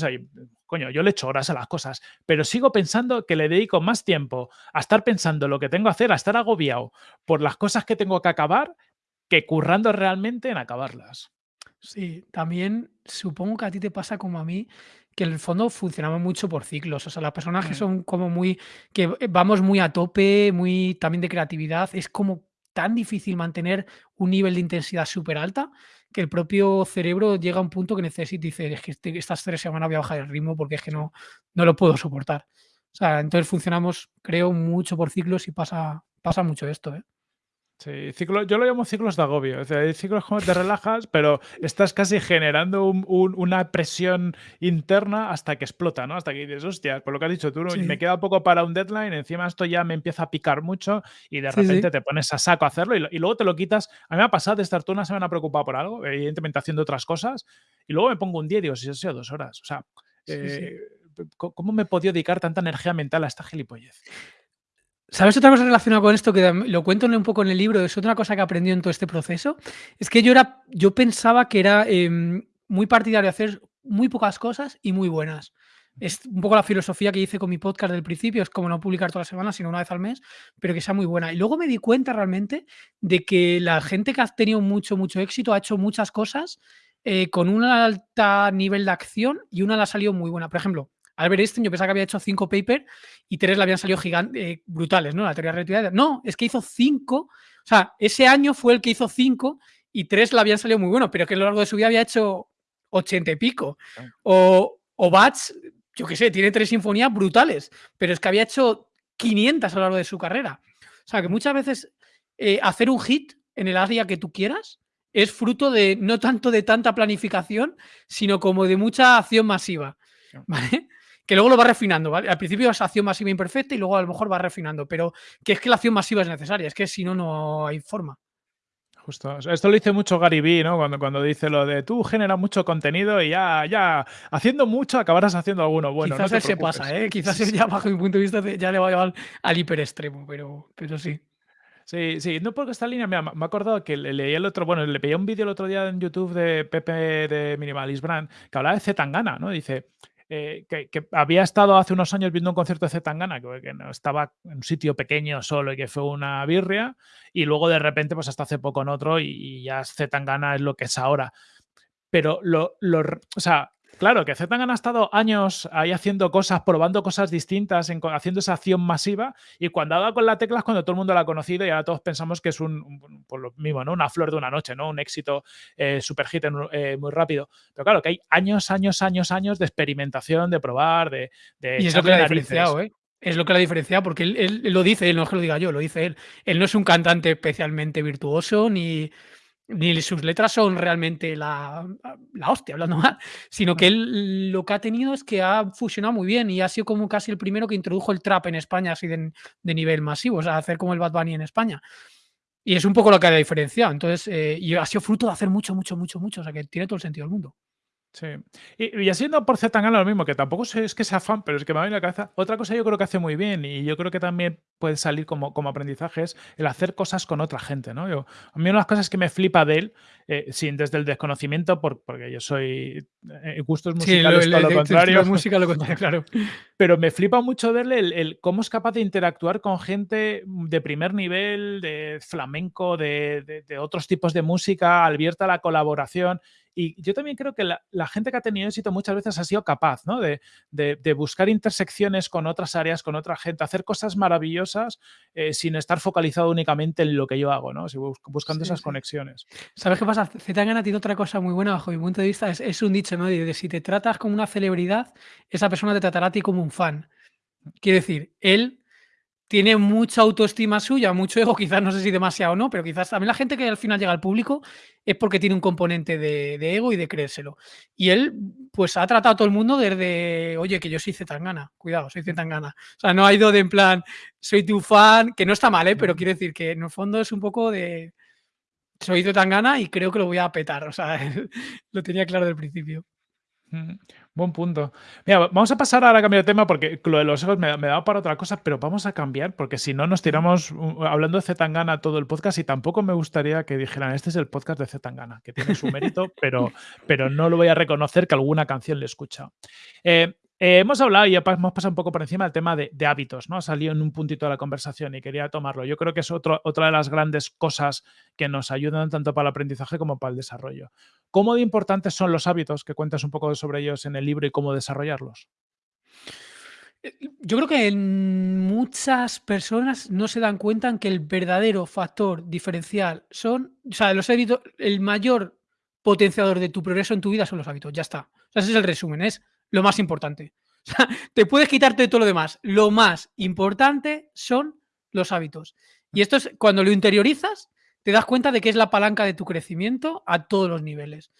coño, yo le echo horas a las cosas, pero sigo pensando que le dedico más tiempo a estar pensando lo que tengo que hacer, a estar agobiado por las cosas que tengo que acabar, que currando realmente en acabarlas. Sí, también supongo que a ti te pasa como a mí, que en el fondo funcionamos mucho por ciclos. O sea, las personas que mm. son como muy, que vamos muy a tope, muy también de creatividad, es como tan difícil mantener un nivel de intensidad súper alta que el propio cerebro llega a un punto que necesita y dice, es que este, estas tres semanas voy a bajar el ritmo porque es que no, no lo puedo soportar. O sea, entonces funcionamos, creo, mucho por ciclos y pasa, pasa mucho esto. ¿eh? Sí, ciclo, yo lo llamo ciclos de agobio. O sea, hay ciclos como te relajas, pero estás casi generando una presión interna hasta que explota, ¿no? Hasta que dices, hostia, por lo que has dicho tú, me queda poco para un deadline, encima esto ya me empieza a picar mucho y de repente te pones a saco a hacerlo y, luego te lo quitas. A mí me ha pasado de estar toda una semana preocupado por algo, evidentemente haciendo otras cosas, y luego me pongo un día y digo, si eso dos horas. O sea, eh, ¿cómo me he podido dedicar tanta energía mental a esta gilipollez? ¿Sabes otra cosa relacionada con esto que lo cuento un poco en el libro? Es otra cosa que aprendí en todo este proceso. Es que yo era, yo pensaba que era em, muy partidario de hacer muy pocas cosas y muy buenas. Es un poco la filosofía que hice con mi podcast del principio, es como no publicar todas las semanas, sino una vez al mes, pero que sea muy buena. Y luego me di cuenta realmente de que la gente que ha tenido mucho, mucho éxito ha hecho muchas cosas eh, con un alto nivel de acción y una le ha salido muy buena. Por ejemplo, Albert Einstein, yo pensaba que había hecho cinco papers y tres le habían salido gigantes, eh, brutales, ¿no? La teoría de relatividad. No, es que hizo cinco. O sea, ese año fue el que hizo cinco y tres le habían salido muy buenos, pero que a lo largo de su vida había hecho ochenta y pico. O, o Bach, yo qué sé, tiene tres sinfonías brutales, pero es que había hecho 500 a lo largo de su carrera. O sea, que muchas veces eh, hacer un hit en el área que tú quieras es fruto de no tanto de tanta planificación, sino como de mucha acción masiva. ¿Vale? Que luego lo va refinando, ¿vale? Al principio es acción masiva imperfecta y luego a lo mejor va refinando, pero que es que la acción masiva es necesaria, es que si no, no hay forma. Justo. Esto lo dice mucho Gary Vee, ¿no? Cuando, cuando dice lo de tú generas mucho contenido y ya, ya, haciendo mucho acabarás haciendo alguno bueno. Quizás se pasa, ¿eh? Quizás ya bajo mi punto de vista ya le va a llevar al hiperextremo, pero, pero sí. Sí, sí, no porque esta línea, me ha acordado que le, leí el otro, bueno, le veía un vídeo el otro día en YouTube de Pepe de Minimalist Brand que hablaba de Zetangana, ¿no? Dice, eh, que, había estado hace unos años viendo un concierto de Zetangana, que, que estaba en un sitio pequeño solo y que fue una birria, y luego de repente, pues hasta hace poco en otro, y, ya Zetangana es lo que es ahora. Pero lo, lo, o sea, Claro, que Zetangana ha estado años ahí haciendo cosas, probando cosas distintas, haciendo esa acción masiva y cuando ha dado con la tecla es cuando todo el mundo la ha conocido y ahora todos pensamos que es un, por lo mismo, ¿no? Una flor de una noche, ¿no? Un éxito eh, super hit eh, muy rápido. Pero claro, que hay años, años, años, años de experimentación, de probar, de... y es lo que ha diferenciado, ¿eh? Es lo que la diferencia, porque él, él lo dice, él no es que lo diga yo, lo dice él. Él no es un cantante especialmente virtuoso, ni, ni sus letras son realmente la, la hostia, hablando mal, sino que él lo que ha tenido es que ha fusionado muy bien y ha sido como casi el primero que introdujo el trap en España así de, de nivel masivo, o sea, hacer como el Bad Bunny en España. Y es un poco lo que ha diferenciado. Entonces, eh, y ha sido fruto de hacer mucho, mucho, mucho, mucho. O sea, que tiene todo el sentido del mundo. Sí. Y, y haciendo por Zetangana lo mismo, que tampoco es que sea fan, pero es que me va en la cabeza. Otra cosa yo creo que hace muy bien y yo creo que también puede salir como, como aprendizaje es el hacer cosas con otra gente, ¿no? Yo, a mí una de las cosas que me flipa de él, eh, sin desde el desconocimiento, por, porque yo soy eh, gustos musicales sí, lo, contrario. música lo contrario, [laughs] claro. Pero me flipa mucho verle el, el, cómo es capaz de interactuar con gente de primer nivel, de flamenco, de, de, de otros tipos de música, abierta a la colaboración. Y yo también creo que la, la, gente que ha tenido éxito muchas veces ha sido capaz ¿no? de, de, de, buscar intersecciones con otras áreas, con otra gente, hacer cosas maravillosas eh, sin estar focalizado únicamente en lo que yo hago, ¿no? buscando sí, esas sí. conexiones. ¿Sabes qué pasa? Zetangana tiene otra cosa muy buena bajo mi punto de vista, es, es un dicho, ¿no? De, de, si te tratas como una celebridad, esa persona te tratará a ti como un fan. Quiere decir, él tiene mucha autoestima suya, mucho ego, [laughs] quizás no sé si demasiado o no, pero quizás también la gente que al final llega al público es porque tiene un componente de, de, ego y de creérselo. Y él, pues ha tratado a todo el mundo desde, oye, que yo soy Zetangana, cuidado, soy Zetangana. O sea, no ha ido de en plan, soy tu fan, que no está mal, ¿eh? pero quiere decir que en el fondo es un poco de, soy Zetangana y creo que lo voy a petar. O sea, [laughs] lo tenía claro del principio. Buen punto. Mira, vamos a pasar ahora a cambiar de tema porque lo de los egos me, me da para otra cosa, pero vamos a cambiar porque si no nos tiramos uh, hablando de Zetangana todo el podcast y tampoco me gustaría que dijeran este es el podcast de Zetangana, que tiene su mérito, [laughs] pero, pero no lo voy a reconocer que alguna canción le escucha. Eh, eh, hemos hablado y hemos pasado un poco por encima del tema de, hábitos, ¿no? Ha salido en un puntito de la conversación y quería tomarlo. Yo creo que es otra de las grandes cosas que nos ayudan tanto para el aprendizaje como para el desarrollo. ¿Cómo de importantes son los hábitos? Que cuentas un poco sobre ellos en el libro y cómo desarrollarlos. Eh, yo creo que muchas personas no se dan cuenta en que el verdadero factor diferencial son, o sea, los hábitos, el mayor potenciador de tu progreso en tu vida son los hábitos, ya está. O sea, ese es el resumen, es lo más importante. [laughs] O sea, te puedes quitarte todo lo demás. Lo más importante son los hábitos. Y esto es cuando lo interiorizas, te das cuenta de que es la palanca de tu crecimiento a todos los niveles.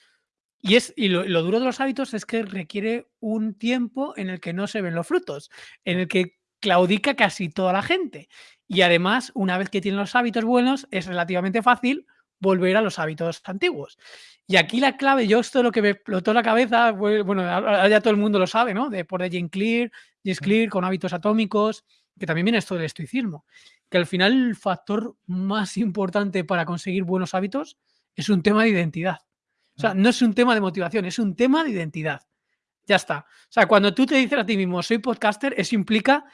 Y, es, y lo, lo, duro de los hábitos es que requiere un tiempo en el que no se ven los frutos, en el que claudica casi toda la gente. Y además, una vez que tienen los hábitos buenos, es relativamente fácil volver a los hábitos antiguos. Y aquí la clave, yo esto es lo que me explotó la cabeza, bueno, ya todo el mundo lo sabe, ¿no? De por de Jane Clear, James Clear con hábitos atómicos, que también viene esto del estoicismo, que al final el factor más importante para conseguir buenos hábitos es un tema de identidad. O sea, no es un tema de motivación, es un tema de identidad. Ya está. O sea, cuando tú te dices a ti mismo, soy podcaster, eso implica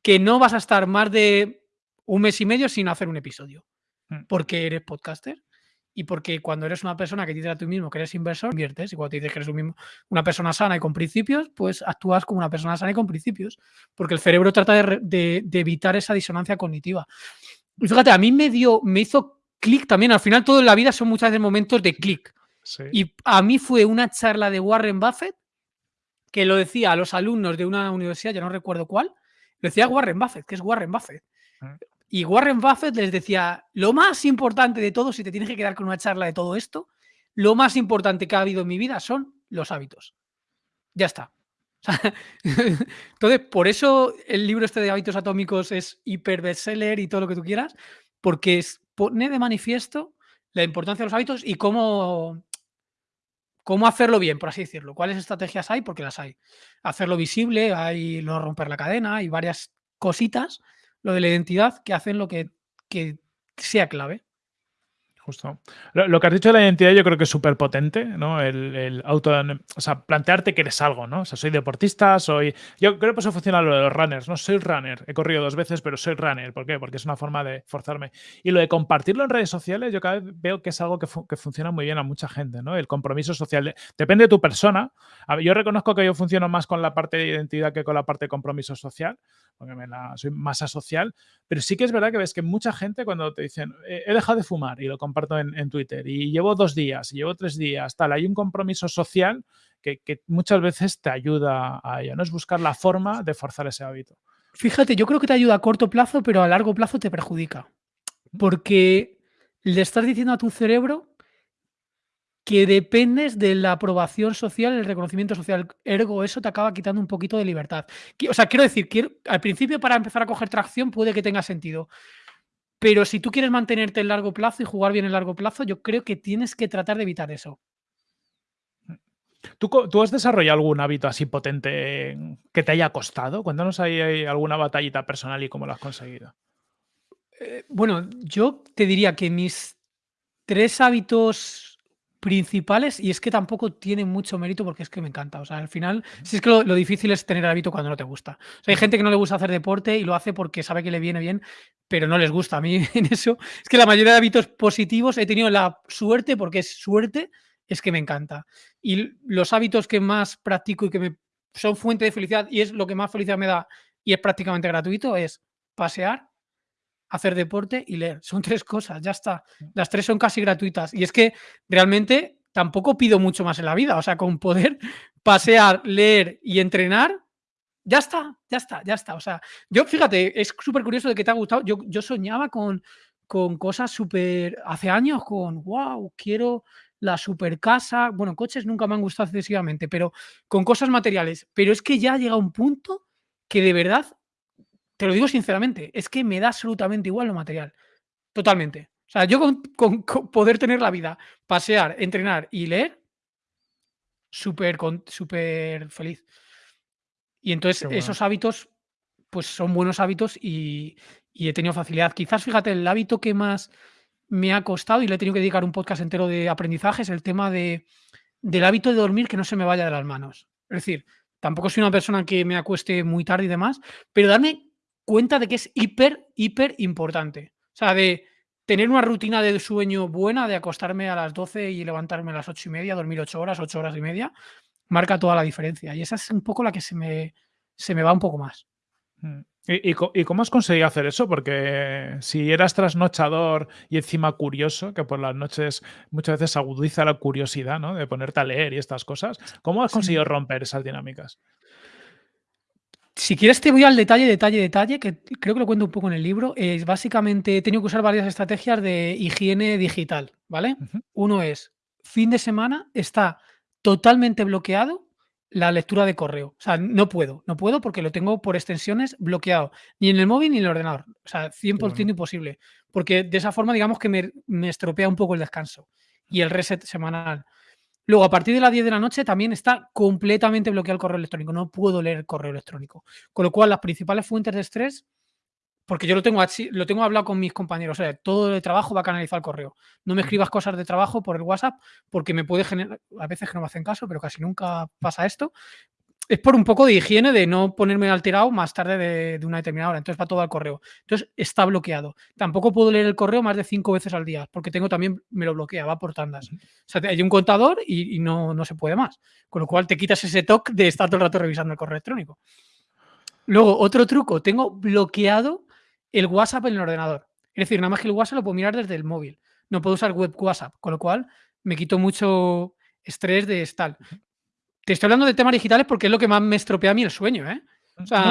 que no vas a estar más de un mes y medio sin hacer un episodio. Porque eres podcaster y porque cuando eres una persona que te dice a ti mismo que eres inversor, inviertes. Y cuando te dices que eres un mismo, una persona sana y con principios, pues actúas como una persona sana y con principios. Porque el cerebro trata de, de, de evitar esa disonancia cognitiva. Y fíjate, a mí me dio, me hizo clic también. Al final, todo en la vida son muchas veces momentos de clic. Sí. Y a mí fue una charla de Warren Buffett que lo decía a los alumnos de una universidad, ya no recuerdo cuál, lo decía Warren Buffett, que es Warren Buffett. Y Warren Buffett les decía, lo más importante de todo, si te tienes que quedar con una charla de todo esto, lo más importante que ha habido en mi vida son los hábitos. Ya está. [laughs] Entonces, por eso el libro este de hábitos atómicos es hiper bestseller y todo lo que tú quieras, porque pone de manifiesto la importancia de los hábitos y cómo, cómo hacerlo bien, por así decirlo. ¿Cuáles estrategias hay? Porque las hay. Hacerlo visible, hay no romper la cadena, hay varias cositas lo de la identidad que hacen lo que, que sea clave. Justo. Lo, que has dicho de la identidad yo creo que es súper potente, ¿no? El, el, auto, o sea, plantearte que eres algo, ¿no? O sea, soy deportista, soy... Yo creo que eso funciona lo de los runners, ¿no? Soy runner, he corrido dos veces, pero soy runner. ¿Por qué? Porque es una forma de forzarme. Y lo de compartirlo en redes sociales, yo cada vez veo que es algo que, que funciona muy bien a mucha gente, ¿no? El compromiso social. Depende de tu persona. Yo reconozco que yo funciono más con la parte de identidad que con la parte de compromiso social, porque me la, soy masa social, pero sí que es verdad que ves que mucha gente cuando te dicen, he dejado de fumar y lo comparto en, en, Twitter y llevo dos días, y llevo tres días, tal. Hay un compromiso social que, que, muchas veces te ayuda a ello, ¿no? Es buscar la forma de forzar ese hábito. Fíjate, yo creo que te ayuda a corto plazo, pero a largo plazo te perjudica. Porque le estás diciendo a tu cerebro que dependes de la aprobación social, el reconocimiento social. Ergo, eso te acaba quitando un poquito de libertad. O sea, quiero decir, quiero, al principio para empezar a coger tracción puede que tenga sentido. Pero si tú quieres mantenerte en largo plazo y jugar bien en largo plazo, yo creo que tienes que tratar de evitar eso. ¿Tú, has desarrollado algún hábito así potente que te haya costado? Cuéntanos ahí alguna batallita personal y cómo lo has conseguido. Eh, bueno, yo te diría que mis tres hábitos principales, y es que tampoco tiene mucho mérito porque es que me encanta. O sea, al final, si es que lo, difícil es tener hábito cuando no te gusta. O sea, hay gente que no le gusta hacer deporte y lo hace porque sabe que le viene bien, pero no les gusta. A mí [laughs] en eso, es que la mayoría de hábitos positivos he tenido la suerte, porque es suerte, es que me encanta. Y los hábitos que más practico y que me son fuente de felicidad y es lo que más felicidad me da y es prácticamente gratuito es pasear, hacer deporte y leer. Son [laughs] tres cosas, ya está. Las tres son casi gratuitas. Y es que realmente tampoco pido mucho más en la vida. O sea, con poder [laughs] pasear, leer y entrenar, ya está, ya está, ya está. O sea, yo fíjate, es súper curioso de que te ha gustado. Yo, yo soñaba con, con cosas súper, hace años, con, wow, quiero la super casa. Bueno, coches nunca me han gustado excesivamente, pero con cosas materiales. Pero es que ya llega un punto que de verdad te lo digo sinceramente, es que me da absolutamente igual lo material. Totalmente. O sea, yo con, poder tener la vida, pasear, entrenar y leer, súper súper feliz. Y entonces esos hábitos, pues son buenos hábitos y, he tenido facilidad. Quizás, fíjate, el hábito que más me ha costado y le he tenido que dedicar un podcast entero de aprendizaje es el tema de, del hábito de dormir que no se me vaya de las manos. Es decir, tampoco soy una persona que me acueste muy tarde y demás, pero darme cuenta de que es hiper, hiper importante. O sea, de tener una rutina de sueño buena, de acostarme a las 12 y levantarme a las 8 y media, dormir 8 horas, 8 horas y media, marca toda la diferencia. Y esa es un poco la que se me, se me va un poco más. Mm. ¿Y, cómo has conseguido hacer eso? Porque si eras trasnochador y encima curioso, que por las noches muchas veces agudiza la curiosidad, ¿no? De ponerte a leer y estas cosas, ¿cómo has conseguido romper esas dinámicas? Si quieres te voy al detalle, detalle, detalle, que creo que lo cuento un poco en el libro. Es básicamente, he tenido que usar varias estrategias de higiene digital, ¿vale? Uno es, fin de semana está totalmente bloqueado la lectura de correo. O sea, no puedo, no puedo porque lo tengo por extensiones bloqueado, ni en el móvil ni en el ordenador. O sea, 100% imposible. Porque de esa forma, digamos que me, me estropea un poco el descanso y el reset semanal. Luego, a partir de las 10 de la noche también está completamente bloqueado el correo electrónico. No puedo leer el correo electrónico. Con lo cual, las principales fuentes de estrés, porque yo lo tengo lo tengo hablado con mis compañeros. O sea, todo el trabajo va a canalizar el correo. No me escribas cosas de trabajo por el WhatsApp porque me puede generar. A veces que no me hacen caso, pero casi nunca pasa esto es por un poco de higiene de no ponerme alterado más tarde de, una determinada hora. Entonces va todo al correo. Entonces está bloqueado. Tampoco puedo leer el correo más de cinco veces al día porque tengo también, me lo bloquea, va por tandas. O sea, hay un contador y, no, no, se puede más. Con lo cual te quitas ese toque de estar todo el rato revisando el correo electrónico. Luego, otro truco, tengo bloqueado el WhatsApp en el ordenador. Es decir, nada más que el WhatsApp lo puedo mirar desde el móvil. No puedo usar web WhatsApp, con lo cual me quito mucho estrés de tal. Te estoy hablando de temas digitales porque es lo que más me estropea a mí el sueño, ¿eh?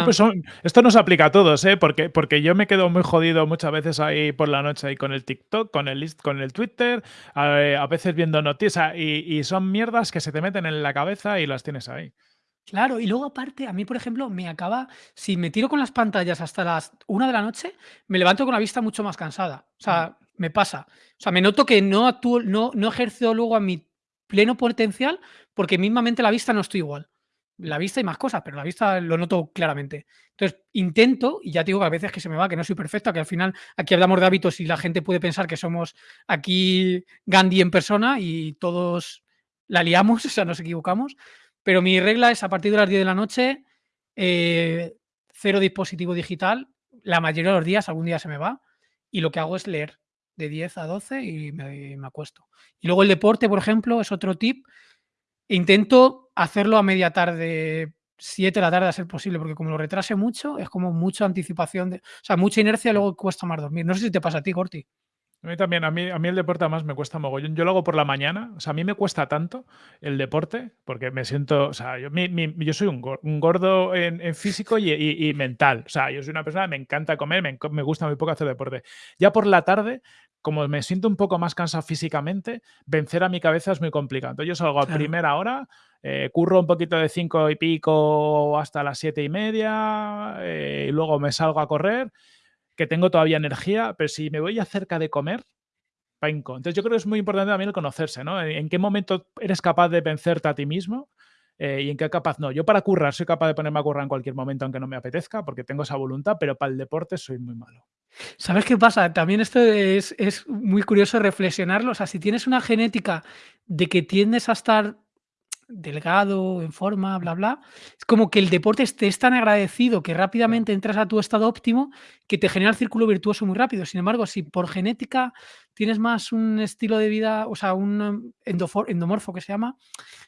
Pues esto nos aplica a todos, ¿eh? Porque, porque yo me quedo muy jodido muchas veces ahí por la noche ahí con el TikTok, con el, con el Twitter, a, veces viendo noticias y, son mierdas que se te meten en la cabeza y las tienes ahí. Claro, y luego aparte, a mí, por ejemplo, me acaba, si me tiro con las pantallas hasta las una de la noche, me levanto con la vista mucho más cansada. O sea, mm. me pasa. O sea, me noto que no actúo, no, no ejerzo luego a mi pleno potencial porque mismamente la vista no estoy igual. La vista hay más cosas, pero la vista lo noto claramente. Entonces, intento, y ya digo que a veces que se me va, que no soy perfecta, que al final aquí hablamos de hábitos y la gente puede pensar que somos aquí Gandhi en persona y todos la liamos, [laughs] o sea, nos equivocamos. Pero mi regla es a partir de las 10 de la noche, eh, cero dispositivo digital. La mayoría de los días, algún día se me va, y lo que hago es leer de 10 a 12 y me, acuesto. Y luego el deporte, por ejemplo, es otro tip. Intento hacerlo a media tarde, 7 de la tarde a ser posible, porque como lo retrase mucho, es como mucha anticipación, de, o sea, mucha inercia luego cuesta más dormir. No sé si te pasa a ti, Corti. A mí también, a mí, a mí el deporte además me cuesta mogollón. Yo lo hago por la mañana, o sea, a mí me cuesta tanto el deporte porque me siento, o sea, yo, yo soy un, gordo en, físico y, mental. O sea, yo soy una persona, me encanta comer, me, me, gusta muy poco hacer deporte. Ya por la tarde, como me siento un poco más cansado físicamente, vencer a mi cabeza es muy complicado. Entonces yo salgo a primera hora, eh, curro un poquito de cinco y pico hasta las siete y media, eh, y luego me salgo a correr que tengo todavía energía, pero si me voy a cerca de comer, panco. Entonces yo creo que es muy importante también el conocerse, ¿no? En qué momento eres capaz de vencerte a ti mismo eh, y en qué capaz no. Yo para currar soy capaz de ponerme a currar en cualquier momento aunque no me apetezca porque tengo esa voluntad, pero para el deporte soy muy malo. ¿Sabes qué pasa? También esto es, es muy curioso reflexionarlo. O sea, si tienes una genética de que tiendes a estar delgado, en forma, bla, bla. Es como que el deporte te es tan agradecido que rápidamente entras a tu estado óptimo que te genera el círculo virtuoso muy rápido. Sin embargo, si por genética tienes más un estilo de vida, o sea, un endomorfo que se llama,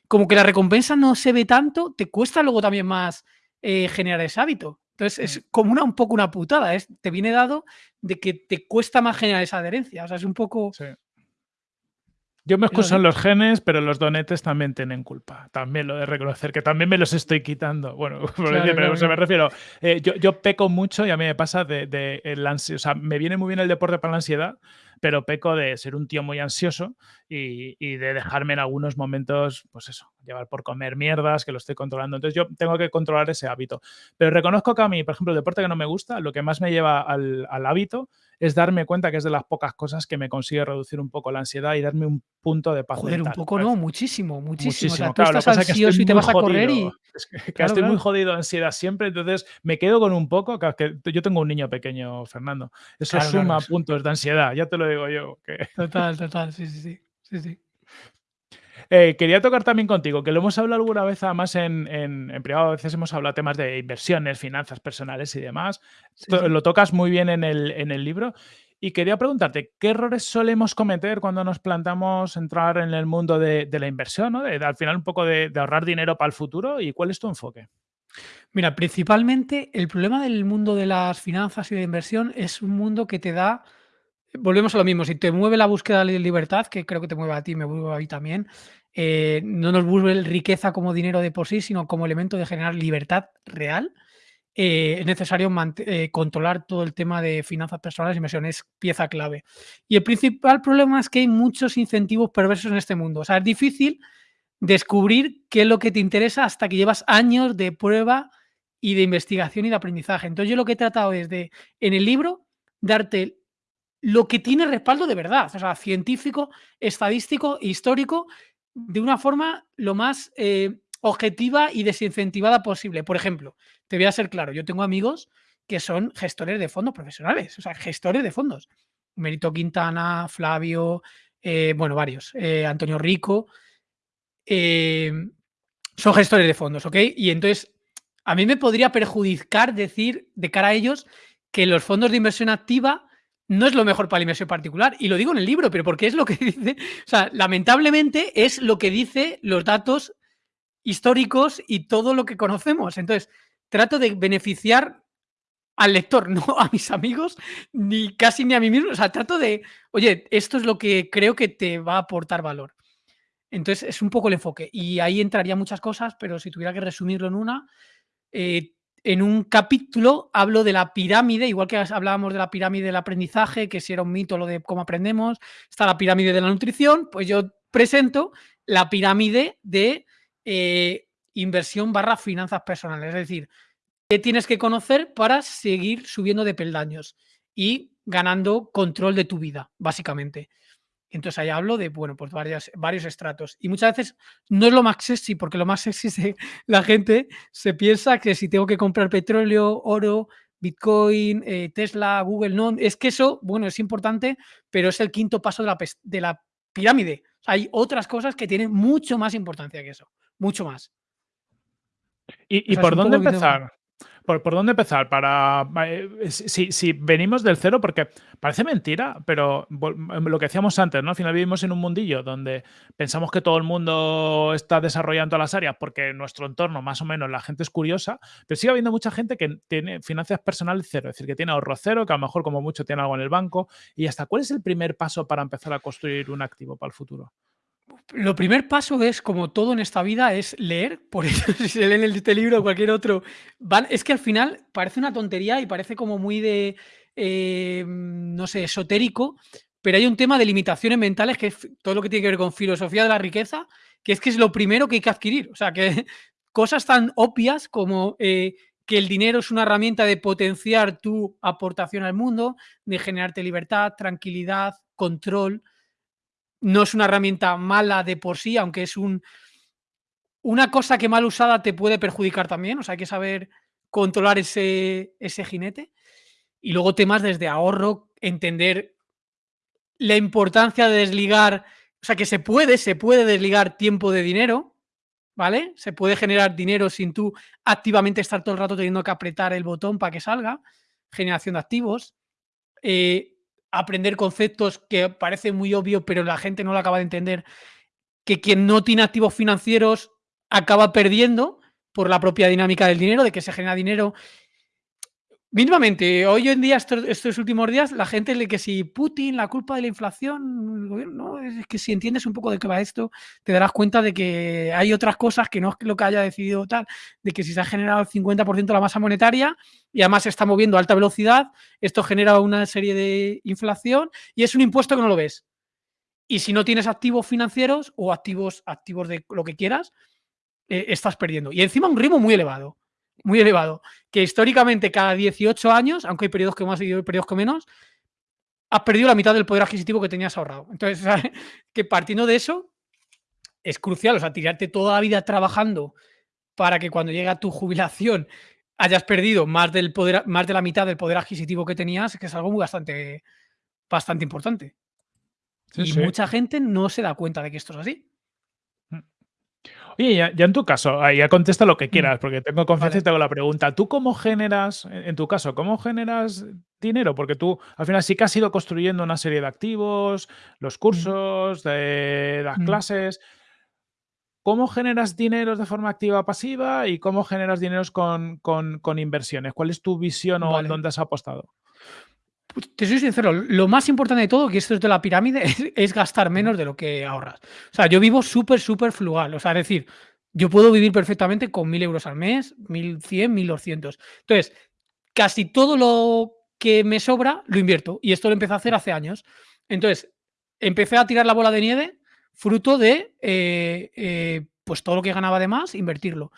como que la recompensa no se ve tanto, te cuesta luego también más eh, generar ese hábito. Entonces es como una, un poco una putada, es, te viene dado de que te cuesta más generar esa adherencia. O sea, es un poco... Yo me excuso en los genes, pero los donetes también tienen culpa. También lo de reconocer, que también me los estoy quitando. Bueno, [laughs] pero me refiero. Eh, yo, yo, peco mucho y a mí me pasa de, de el O sea, me viene muy bien el deporte para la ansiedad, pero peco de ser un tío muy ansioso y, de dejarme en algunos momentos, pues eso, llevar por comer mierdas, que lo estoy controlando. Entonces yo tengo que controlar ese hábito. Pero reconozco que a mí, por ejemplo, el deporte que no me gusta, lo que más me lleva al, hábito es darme cuenta que es de las pocas cosas que me consigue reducir un poco la ansiedad y darme un punto de paz. Joder, un poco no, muchísimo, muchísimo. O sea, tú estás ansioso y te vas a correr y... que, estoy muy jodido de ansiedad siempre, entonces me quedo con un poco, que, yo tengo un niño pequeño, Fernando. Eso suma puntos de ansiedad, ya te lo digo yo. [laughs] Total, total, sí, sí, sí. sí, eh, quería tocar también contigo, que lo hemos hablado alguna vez, además en, privado, a veces hemos hablado temas de inversiones, finanzas personales y demás. Lo tocas muy bien en el, en el libro. Y quería preguntarte, ¿qué errores solemos cometer cuando nos plantamos entrar en el mundo de, la inversión? ¿no? De, al final un poco de, de, ahorrar dinero para el futuro. ¿Y cuál es tu enfoque? Mira, principalmente el problema del mundo de las finanzas y de inversión es un mundo que te da volvemos a lo mismo, si te mueve la búsqueda de libertad, que creo que te mueve a ti, me mueve a mí también, eh, no nos vuelve riqueza como dinero de por sí, sino como elemento de generar libertad real. Eh, es necesario eh, controlar todo el tema de finanzas personales y inversión, es pieza clave. Y el principal problema es que hay muchos incentivos perversos en este mundo. O sea, es difícil descubrir qué es lo que te interesa hasta que llevas años de prueba y de investigación y de aprendizaje. Entonces yo lo que he tratado es de, en el libro, darte lo que tiene respaldo de verdad, o sea, científico, estadístico, histórico, de una forma lo más eh, objetiva y desincentivada posible. Por ejemplo, te voy a ser claro, yo tengo amigos que son gestores de fondos profesionales, o sea, gestores de fondos. Merito Quintana, Flavio, eh, bueno, varios, eh, Antonio Rico, son gestores de fondos, ¿ok? Y entonces, a mí me podría perjudicar decir de cara a ellos que los fondos de inversión activa no es lo mejor para la inversión particular. Y lo digo en el libro, pero porque es lo que [laughs] dice, o sea, lamentablemente es lo que dice los datos históricos y todo lo que conocemos. Entonces, trato de beneficiar al lector, [laughs] no a mis amigos, ni casi ni a mí mismo. O sea, trato de, oye, esto es lo que creo que te va a aportar valor. Entonces, es un poco el enfoque. Y ahí entraría muchas cosas, pero si tuviera que resumirlo en una, eh, en un capítulo hablo de la pirámide, igual que hablábamos de la pirámide del aprendizaje, que si era un mito lo de cómo aprendemos, está la pirámide de la nutrición, pues yo presento la pirámide de eh, inversión barra finanzas personales, es decir, qué tienes que conocer para seguir subiendo de peldaños y ganando control de tu vida, básicamente. Entonces ahí hablo de, bueno, pues varias, varios estratos. Y muchas veces no es lo más sexy, porque lo más sexy es [laughs] la gente se piensa que si tengo que comprar petróleo, oro, Bitcoin, eh, Tesla, Google, no, es que eso, bueno, es importante, pero es el quinto paso de la, de la pirámide. hay otras cosas que tienen mucho más importancia que eso, mucho más. ¿Y, por dónde empezar? ¿Por, dónde empezar? Para, eh, si, venimos del cero, porque parece mentira, pero lo que decíamos antes, ¿no? Al final vivimos en un mundillo donde pensamos que todo el mundo está desarrollando las áreas porque en nuestro entorno, más o menos, la gente es curiosa, pero sigue habiendo mucha gente que tiene finanzas personales cero, es decir, que tiene ahorro cero, que a lo mejor como mucho tiene algo en el banco. ¿Y hasta cuál es el primer paso para empezar a construir un activo para el futuro? Lo primer paso es, como todo en esta vida, es leer. Por eso, [laughs] si se leen este libro o cualquier otro, es que al final parece una tontería y parece como muy de, eh, no sé, esotérico, pero hay un tema de limitaciones mentales que es todo lo que tiene que ver con filosofía de la riqueza, que es que es lo primero que hay que adquirir. O sea, que [laughs] cosas tan obvias como eh, que el dinero es una herramienta de potenciar tu aportación al mundo, de generarte libertad, tranquilidad, control no es una herramienta mala de por sí, aunque es un, una cosa que mal usada te puede perjudicar también. O sea, hay que saber controlar ese, ese jinete. Y luego temas desde ahorro, entender la importancia de desligar, o sea, que se puede, se puede desligar tiempo de dinero, ¿vale? Se puede generar dinero sin tú activamente estar todo el rato teniendo que apretar el botón para que salga. Generación de activos. Eh, aprender conceptos que parecen muy obvios, pero la gente no lo acaba de entender, que quien no tiene activos financieros acaba perdiendo por la propia dinámica del dinero, de que se genera dinero Mínimamente, hoy en día, estos, últimos días, la gente le que si Putin, la culpa de la inflación, el gobierno, es que si entiendes un poco de qué va esto, te darás cuenta de que hay otras cosas que no es lo que haya decidido tal, de que si se ha generado el 50% de la masa monetaria y además se está moviendo a alta velocidad, esto genera una serie de inflación y es un impuesto que no lo ves. Y si no tienes activos financieros o activos, activos de lo que quieras, eh, estás perdiendo. Y encima un ritmo muy elevado muy elevado, que históricamente cada 18 años, aunque hay periodos que más y periodos que menos, has perdido la mitad del poder adquisitivo que tenías ahorrado. Entonces, [laughs] que partiendo de eso, es crucial, o sea, tirarte toda la vida trabajando para que cuando llegue a tu jubilación hayas perdido más, del poder, más de la mitad del poder adquisitivo que tenías, que es algo muy bastante, bastante importante. y mucha gente no se da cuenta de que esto es así. Oye, ya, en tu caso, ya contesta lo que mm. quieras, porque tengo confianza y te hago la pregunta. ¿Tú cómo generas, en tu caso, cómo generas dinero? Porque tú al final sí que has ido construyendo una serie de activos, los cursos, de las mm. clases. ¿Cómo generas dinero de forma activa o pasiva y cómo generas dinero con, con, inversiones? ¿Cuál es tu visión o dónde has apostado? Te soy sincero, lo más importante de todo, que esto es de la pirámide, [laughs] es, gastar menos de lo que ahorras. O sea, yo vivo súper, súper flugal. O sea, es decir, yo puedo vivir perfectamente con 1.000 euros al mes, 1.100, 1.200. Entonces, casi todo lo que me sobra lo invierto. Y esto lo empecé a hacer hace años. Entonces, empecé a tirar la bola de nieve fruto de eh, eh, pues todo lo que ganaba de más, invertirlo.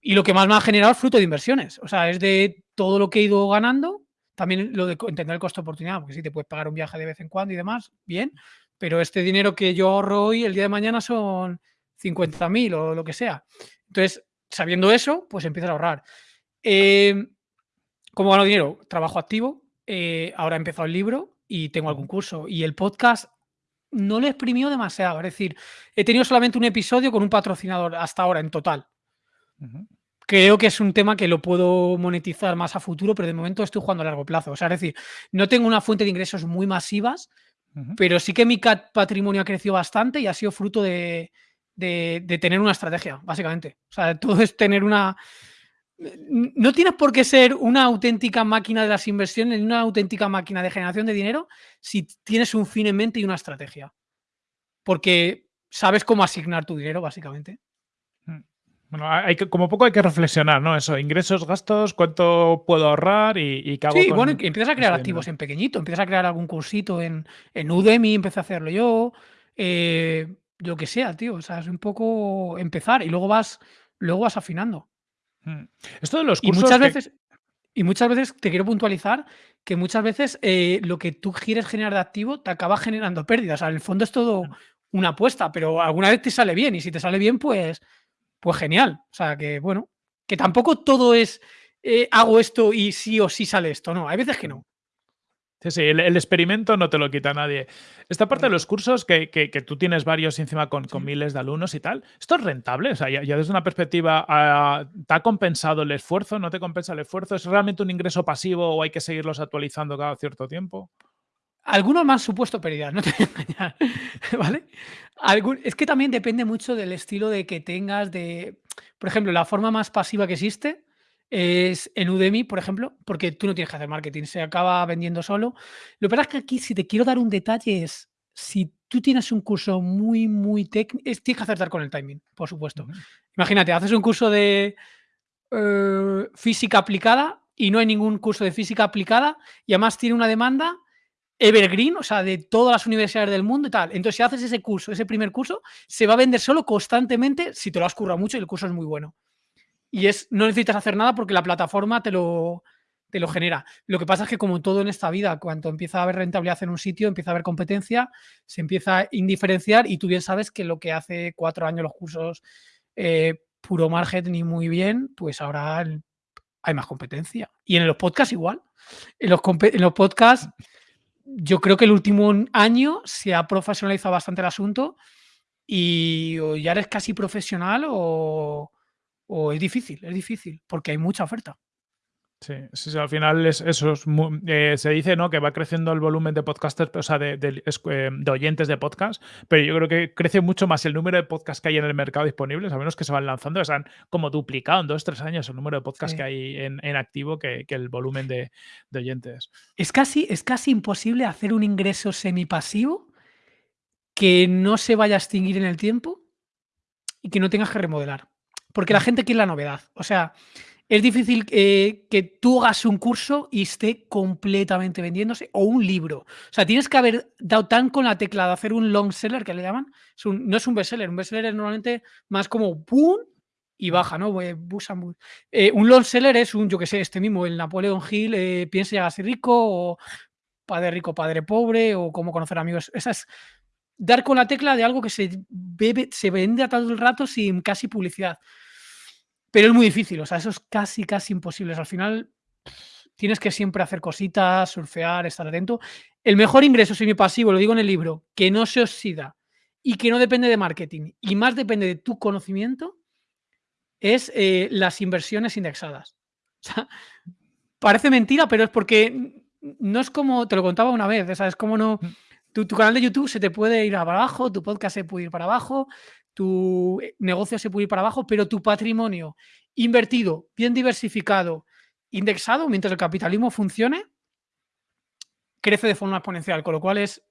Y lo que más me ha generado es fruto de inversiones. O sea, es de todo lo que he ido ganando, también lo de entender el costo de oportunidad, porque si te puedes pagar un viaje de vez en cuando y demás, bien, pero este dinero que yo ahorro hoy, el día de mañana son 50.000 o lo que sea. Entonces, sabiendo eso, pues empiezas a ahorrar. Eh, ¿Cómo gano dinero? Trabajo activo. Eh, ahora he empezado el libro y tengo algún curso. Y el podcast no lo he exprimido demasiado. Es decir, he tenido solamente un episodio con un patrocinador hasta ahora en total. Creo que es un tema que lo puedo monetizar más a futuro, pero de momento estoy jugando a largo plazo. O sea, es decir, no tengo una fuente de ingresos muy masivas, pero sí que mi patrimonio ha crecido bastante y ha sido fruto de, tener una estrategia, básicamente. O sea, todo es tener una... No tienes por qué ser una auténtica máquina de las inversiones, una auténtica máquina de generación de dinero si tienes un fin en mente y una estrategia. Porque sabes cómo asignar tu dinero, básicamente. Bueno, hay que, como poco hay que reflexionar, ¿no? Eso, ingresos, gastos, cuánto puedo ahorrar y, qué hago Sí, bueno, empiezas a crear activos en pequeñito, empiezas a crear algún cursito en, en Udemy, empecé a hacerlo yo, eh, lo que sea, tío. O sea, es un poco empezar y luego vas, luego vas afinando. Mm. Esto de los cursos. Y muchas veces, y muchas veces te quiero puntualizar que muchas veces eh, lo que tú quieres generar de activo te acaba generando pérdidas. O sea, en el fondo es todo una apuesta, pero alguna vez te sale bien y si te sale bien, pues pues genial. O sea, que bueno, que tampoco todo es eh, hago esto y sí o sí sale esto. No, hay veces que no. Sí, sí, el, experimento no te lo quita nadie. Esta parte de los cursos, que, tú tienes varios encima con, miles de alumnos y tal, ¿esto es rentable? O sea, ya, desde una perspectiva, ah, ¿te ha compensado el esfuerzo? ¿No te compensa el esfuerzo? ¿Es realmente un ingreso pasivo o hay que seguirlos actualizando cada cierto tiempo? Algunos me han supuesto pérdida, no te voy a engañar, [laughs] ¿vale? Es que también depende mucho del estilo de que tengas, de... Por ejemplo, la forma más pasiva que existe es en Udemy, por ejemplo, porque tú no tienes que hacer marketing, se acaba vendiendo solo. Lo que pasa es que aquí, si te quiero dar un detalle, es si tú tienes un curso muy, muy técnico, tienes que acertar con el timing, por supuesto. Imagínate, haces un curso de eh, física aplicada y no hay ningún curso de física aplicada y además tiene una demanda evergreen, o sea, de todas las universidades del mundo y tal. Entonces, si haces ese curso, ese primer curso, se va a vender solo constantemente si te lo has currado mucho y el curso es muy bueno y es no necesitas hacer nada porque la plataforma te lo, te lo genera. Lo que pasa es que como todo en esta vida, cuando empieza a haber rentabilidad en un sitio, empieza a haber competencia, se empieza a indiferenciar y tú bien sabes que lo que hace cuatro años los cursos eh, puro margen ni muy bien, pues ahora hay más competencia. Y en los podcasts igual. En los, en los podcasts yo creo que el último año se ha profesionalizado bastante el asunto y ya eres casi profesional o es difícil, es difícil, porque hay mucha oferta. Sí, sí, al final es, eso eh, se dice ¿no? que va creciendo el volumen de podcasters, o sea, de, eh, de, oyentes de podcast, pero yo creo que crece mucho más el número de podcasts que hay en el mercado disponibles, a menos que se van lanzando, se han como duplicado en dos, tres años el número de podcasts que hay en, activo que, el volumen de, oyentes. Es casi, es casi imposible hacer un ingreso semipasivo que no se vaya a extinguir en el tiempo y que no tengas que remodelar. Porque la mm. gente quiere la novedad. O sea, es difícil eh, que tú hagas un curso y esté completamente vendiéndose o un libro. O sea, tienes que haber dado tan con la tecla de hacer un long seller, que le llaman. no es un bestseller. Un bestseller es normalmente más como ¡pum! y baja, ¿no? Eh, un long seller es un, yo que sé, este mismo, el Napoleon Hill, eh, piensa a ser rico o padre rico, padre pobre o cómo conocer amigos. Esa es dar con la tecla de algo que se, bebe, se vende a todo el rato sin casi publicidad. Pero es muy difícil, o sea, eso es casi, casi imposible. al final tienes que siempre hacer cositas, surfear, estar atento. El mejor ingreso semipasivo, lo digo en el libro, que no se oxida y que no depende de marketing y más depende de tu conocimiento, es eh, las inversiones indexadas. O sea, parece mentira, pero es porque no es como, te lo contaba una vez, es como no mm. Tu, canal de YouTube se te puede ir para abajo, tu podcast se puede ir para abajo, tu eh, negocio se puede ir para abajo, pero tu patrimonio invertido, bien diversificado, indexado, mientras el capitalismo funcione, crece de forma exponencial. Con lo cual es,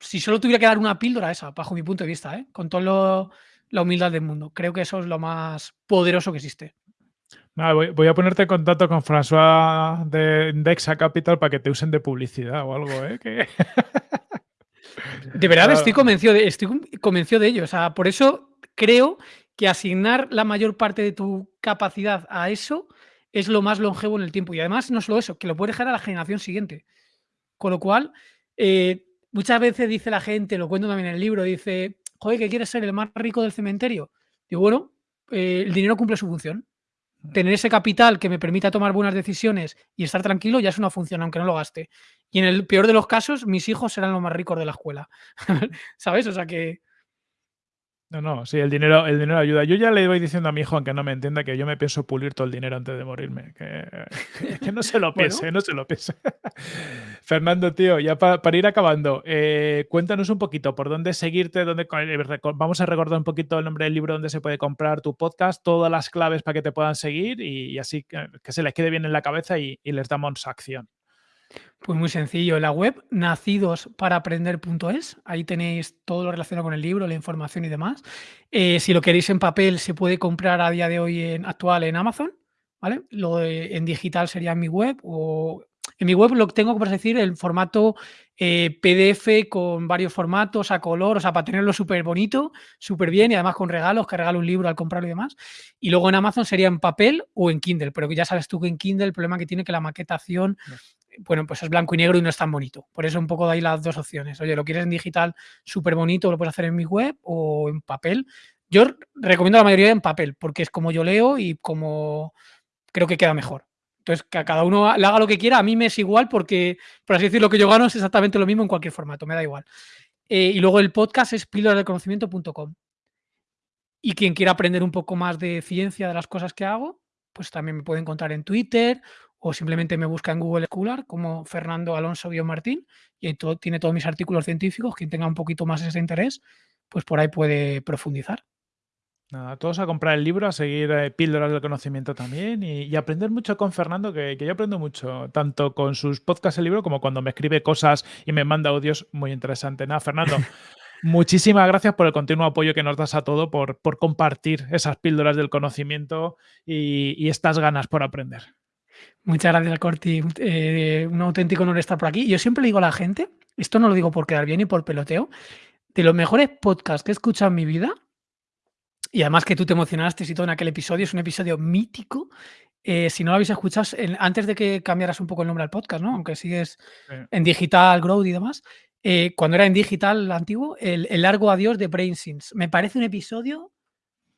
si solo tuviera que dar una píldora esa, bajo mi punto de vista, ¿eh? con toda la humildad del mundo, creo que eso es lo más poderoso que existe. voy, a ponerte en contacto con François de Indexa Capital para que te usen de publicidad o algo, ¿eh? [laughs] De verdad estoy convencido de, estoy convencido de ello. O sea, por eso creo que asignar la mayor parte de tu capacidad a eso es lo más longevo en el tiempo. Y además, no solo eso, que lo puede dejar a la generación siguiente. Con lo cual, eh, muchas veces dice la gente, lo cuento también en el libro, dice, joder, que quieres ser el más rico del cementerio. Digo, bueno, eh, el dinero cumple su función tener ese capital que me permita tomar buenas decisiones y estar tranquilo ya es una función, aunque no lo gaste. Y en el peor de los casos, mis hijos serán los más ricos de la escuela. [laughs] ¿Sabes? O sea que no, no, sí, el dinero, el dinero ayuda. Yo ya le voy diciendo a mi hijo, aunque no me entienda, que yo me pienso pulir todo el dinero antes de morirme. Que, no se lo [laughs] piense, no se lo piense. [laughs] Fernando, tío, ya para ir acabando, eh, cuéntanos un poquito por dónde seguirte, dónde, eh, vamos a recordar un poquito el nombre del libro donde se puede comprar tu podcast, todas las claves para que te puedan seguir y, así que, se les quede bien en la cabeza y les damos acción. Pues muy sencillo, la web nacidosparaprender.es, ahí tenéis todo lo relacionado con el libro, la información y demás. Eh, si lo queréis en papel, se puede comprar a día de hoy en actual en Amazon, ¿vale? Lo en digital sería en mi web o en mi web lo tengo, por decir, el formato eh, PDF con varios formatos a color, o sea, para tenerlo súper bonito, súper bien y además con regalos, que regalo un libro al comprarlo y demás. Y luego en Amazon sería en papel o en Kindle, pero ya sabes tú que en Kindle el problema que tiene que la maquetación bueno, pues es blanco y negro y no es tan bonito. Por eso un poco de ahí las dos opciones. Oye, lo quieres en digital súper bonito, lo puedes hacer en mi web o en papel. Yo recomiendo la mayoría en papel, porque es como yo leo y como creo que queda mejor. Entonces, que a cada uno le haga lo que quiera, a mí me es igual porque, por así decirlo, lo que yo gano es exactamente lo mismo en cualquier formato, me da igual. Eh, y luego el podcast es píldorasdelconocimiento.com. Y quien quiera aprender un poco más de ciencia de las cosas que hago, pues también me puede encontrar en Twitter o simplemente me busca en Google Scholar como Fernando Alonso Martín y todo, tiene todos mis artículos científicos. Quien tenga un poquito más ese interés, pues por ahí puede profundizar. Nada, todos a comprar el libro, a seguir eh, píldoras del conocimiento también y, aprender mucho con Fernando, que, yo aprendo mucho, tanto con sus podcasts el libro como cuando me escribe cosas y me manda audios muy interesantes. Nada, Fernando, [laughs] muchísimas gracias por el continuo apoyo que nos das a todo, por, por compartir esas píldoras del conocimiento y, estas ganas por aprender. Muchas gracias, Corti. Eh, un auténtico honor estar por aquí. Yo siempre le digo a la gente, esto no lo digo por quedar bien y por peloteo, de los mejores podcasts que he escuchado en mi vida, y además que tú te emocionaste y todo en aquel episodio, es un episodio mítico. Eh, si no lo habéis escuchado, antes de que cambiaras un poco el nombre al podcast, ¿no? Aunque sigues en digital, growth y demás, eh, cuando era en digital antiguo, el, largo adiós de BrainSins. Me parece un episodio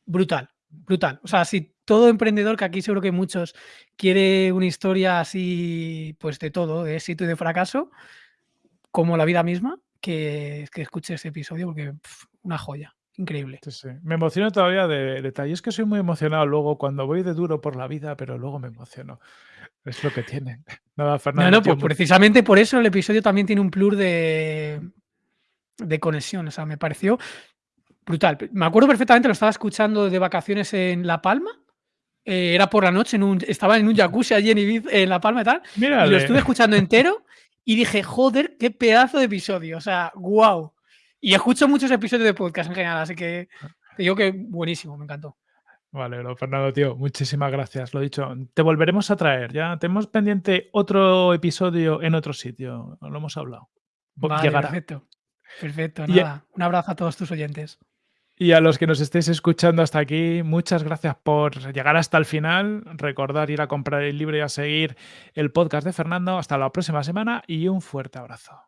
brutal, brutal. O sea, si todo emprendedor, que aquí seguro que muchos, quiere una historia así, pues de todo, de éxito y de fracaso, como la vida misma, que, que escuche ese episodio porque una joya. Increíble. Sí, sí. Me emociono todavía de detalles. que soy muy emocionado luego cuando voy de duro por la vida, pero luego me emociono. Es lo que tiene. [laughs] Nada, Fernando. No, pues precisamente por eso el episodio también tiene un plus de, de conexión. O sea, me pareció brutal. Me acuerdo perfectamente, lo estaba escuchando de vacaciones en La Palma. Eh, era por la noche, en un, estaba en un jacuzzi allí en, Ibiza, en La Palma y tal. Y lo estuve escuchando entero y dije, joder, qué pedazo de episodio. O sea, wow. Y escucho muchos episodios de podcast en general, así que te digo que buenísimo, me encantó. Vale, Fernando, tío, muchísimas gracias. Lo dicho, te volveremos a traer. Ya tenemos pendiente otro episodio en otro sitio. Lo hemos hablado. Vale, perfecto. Perfecto, nada. Un abrazo a todos tus oyentes. Y a los que nos estéis escuchando hasta aquí, muchas gracias por llegar hasta el final. Recordar ir a comprar el libro y a seguir el podcast de Fernando. Hasta la próxima semana y un fuerte abrazo.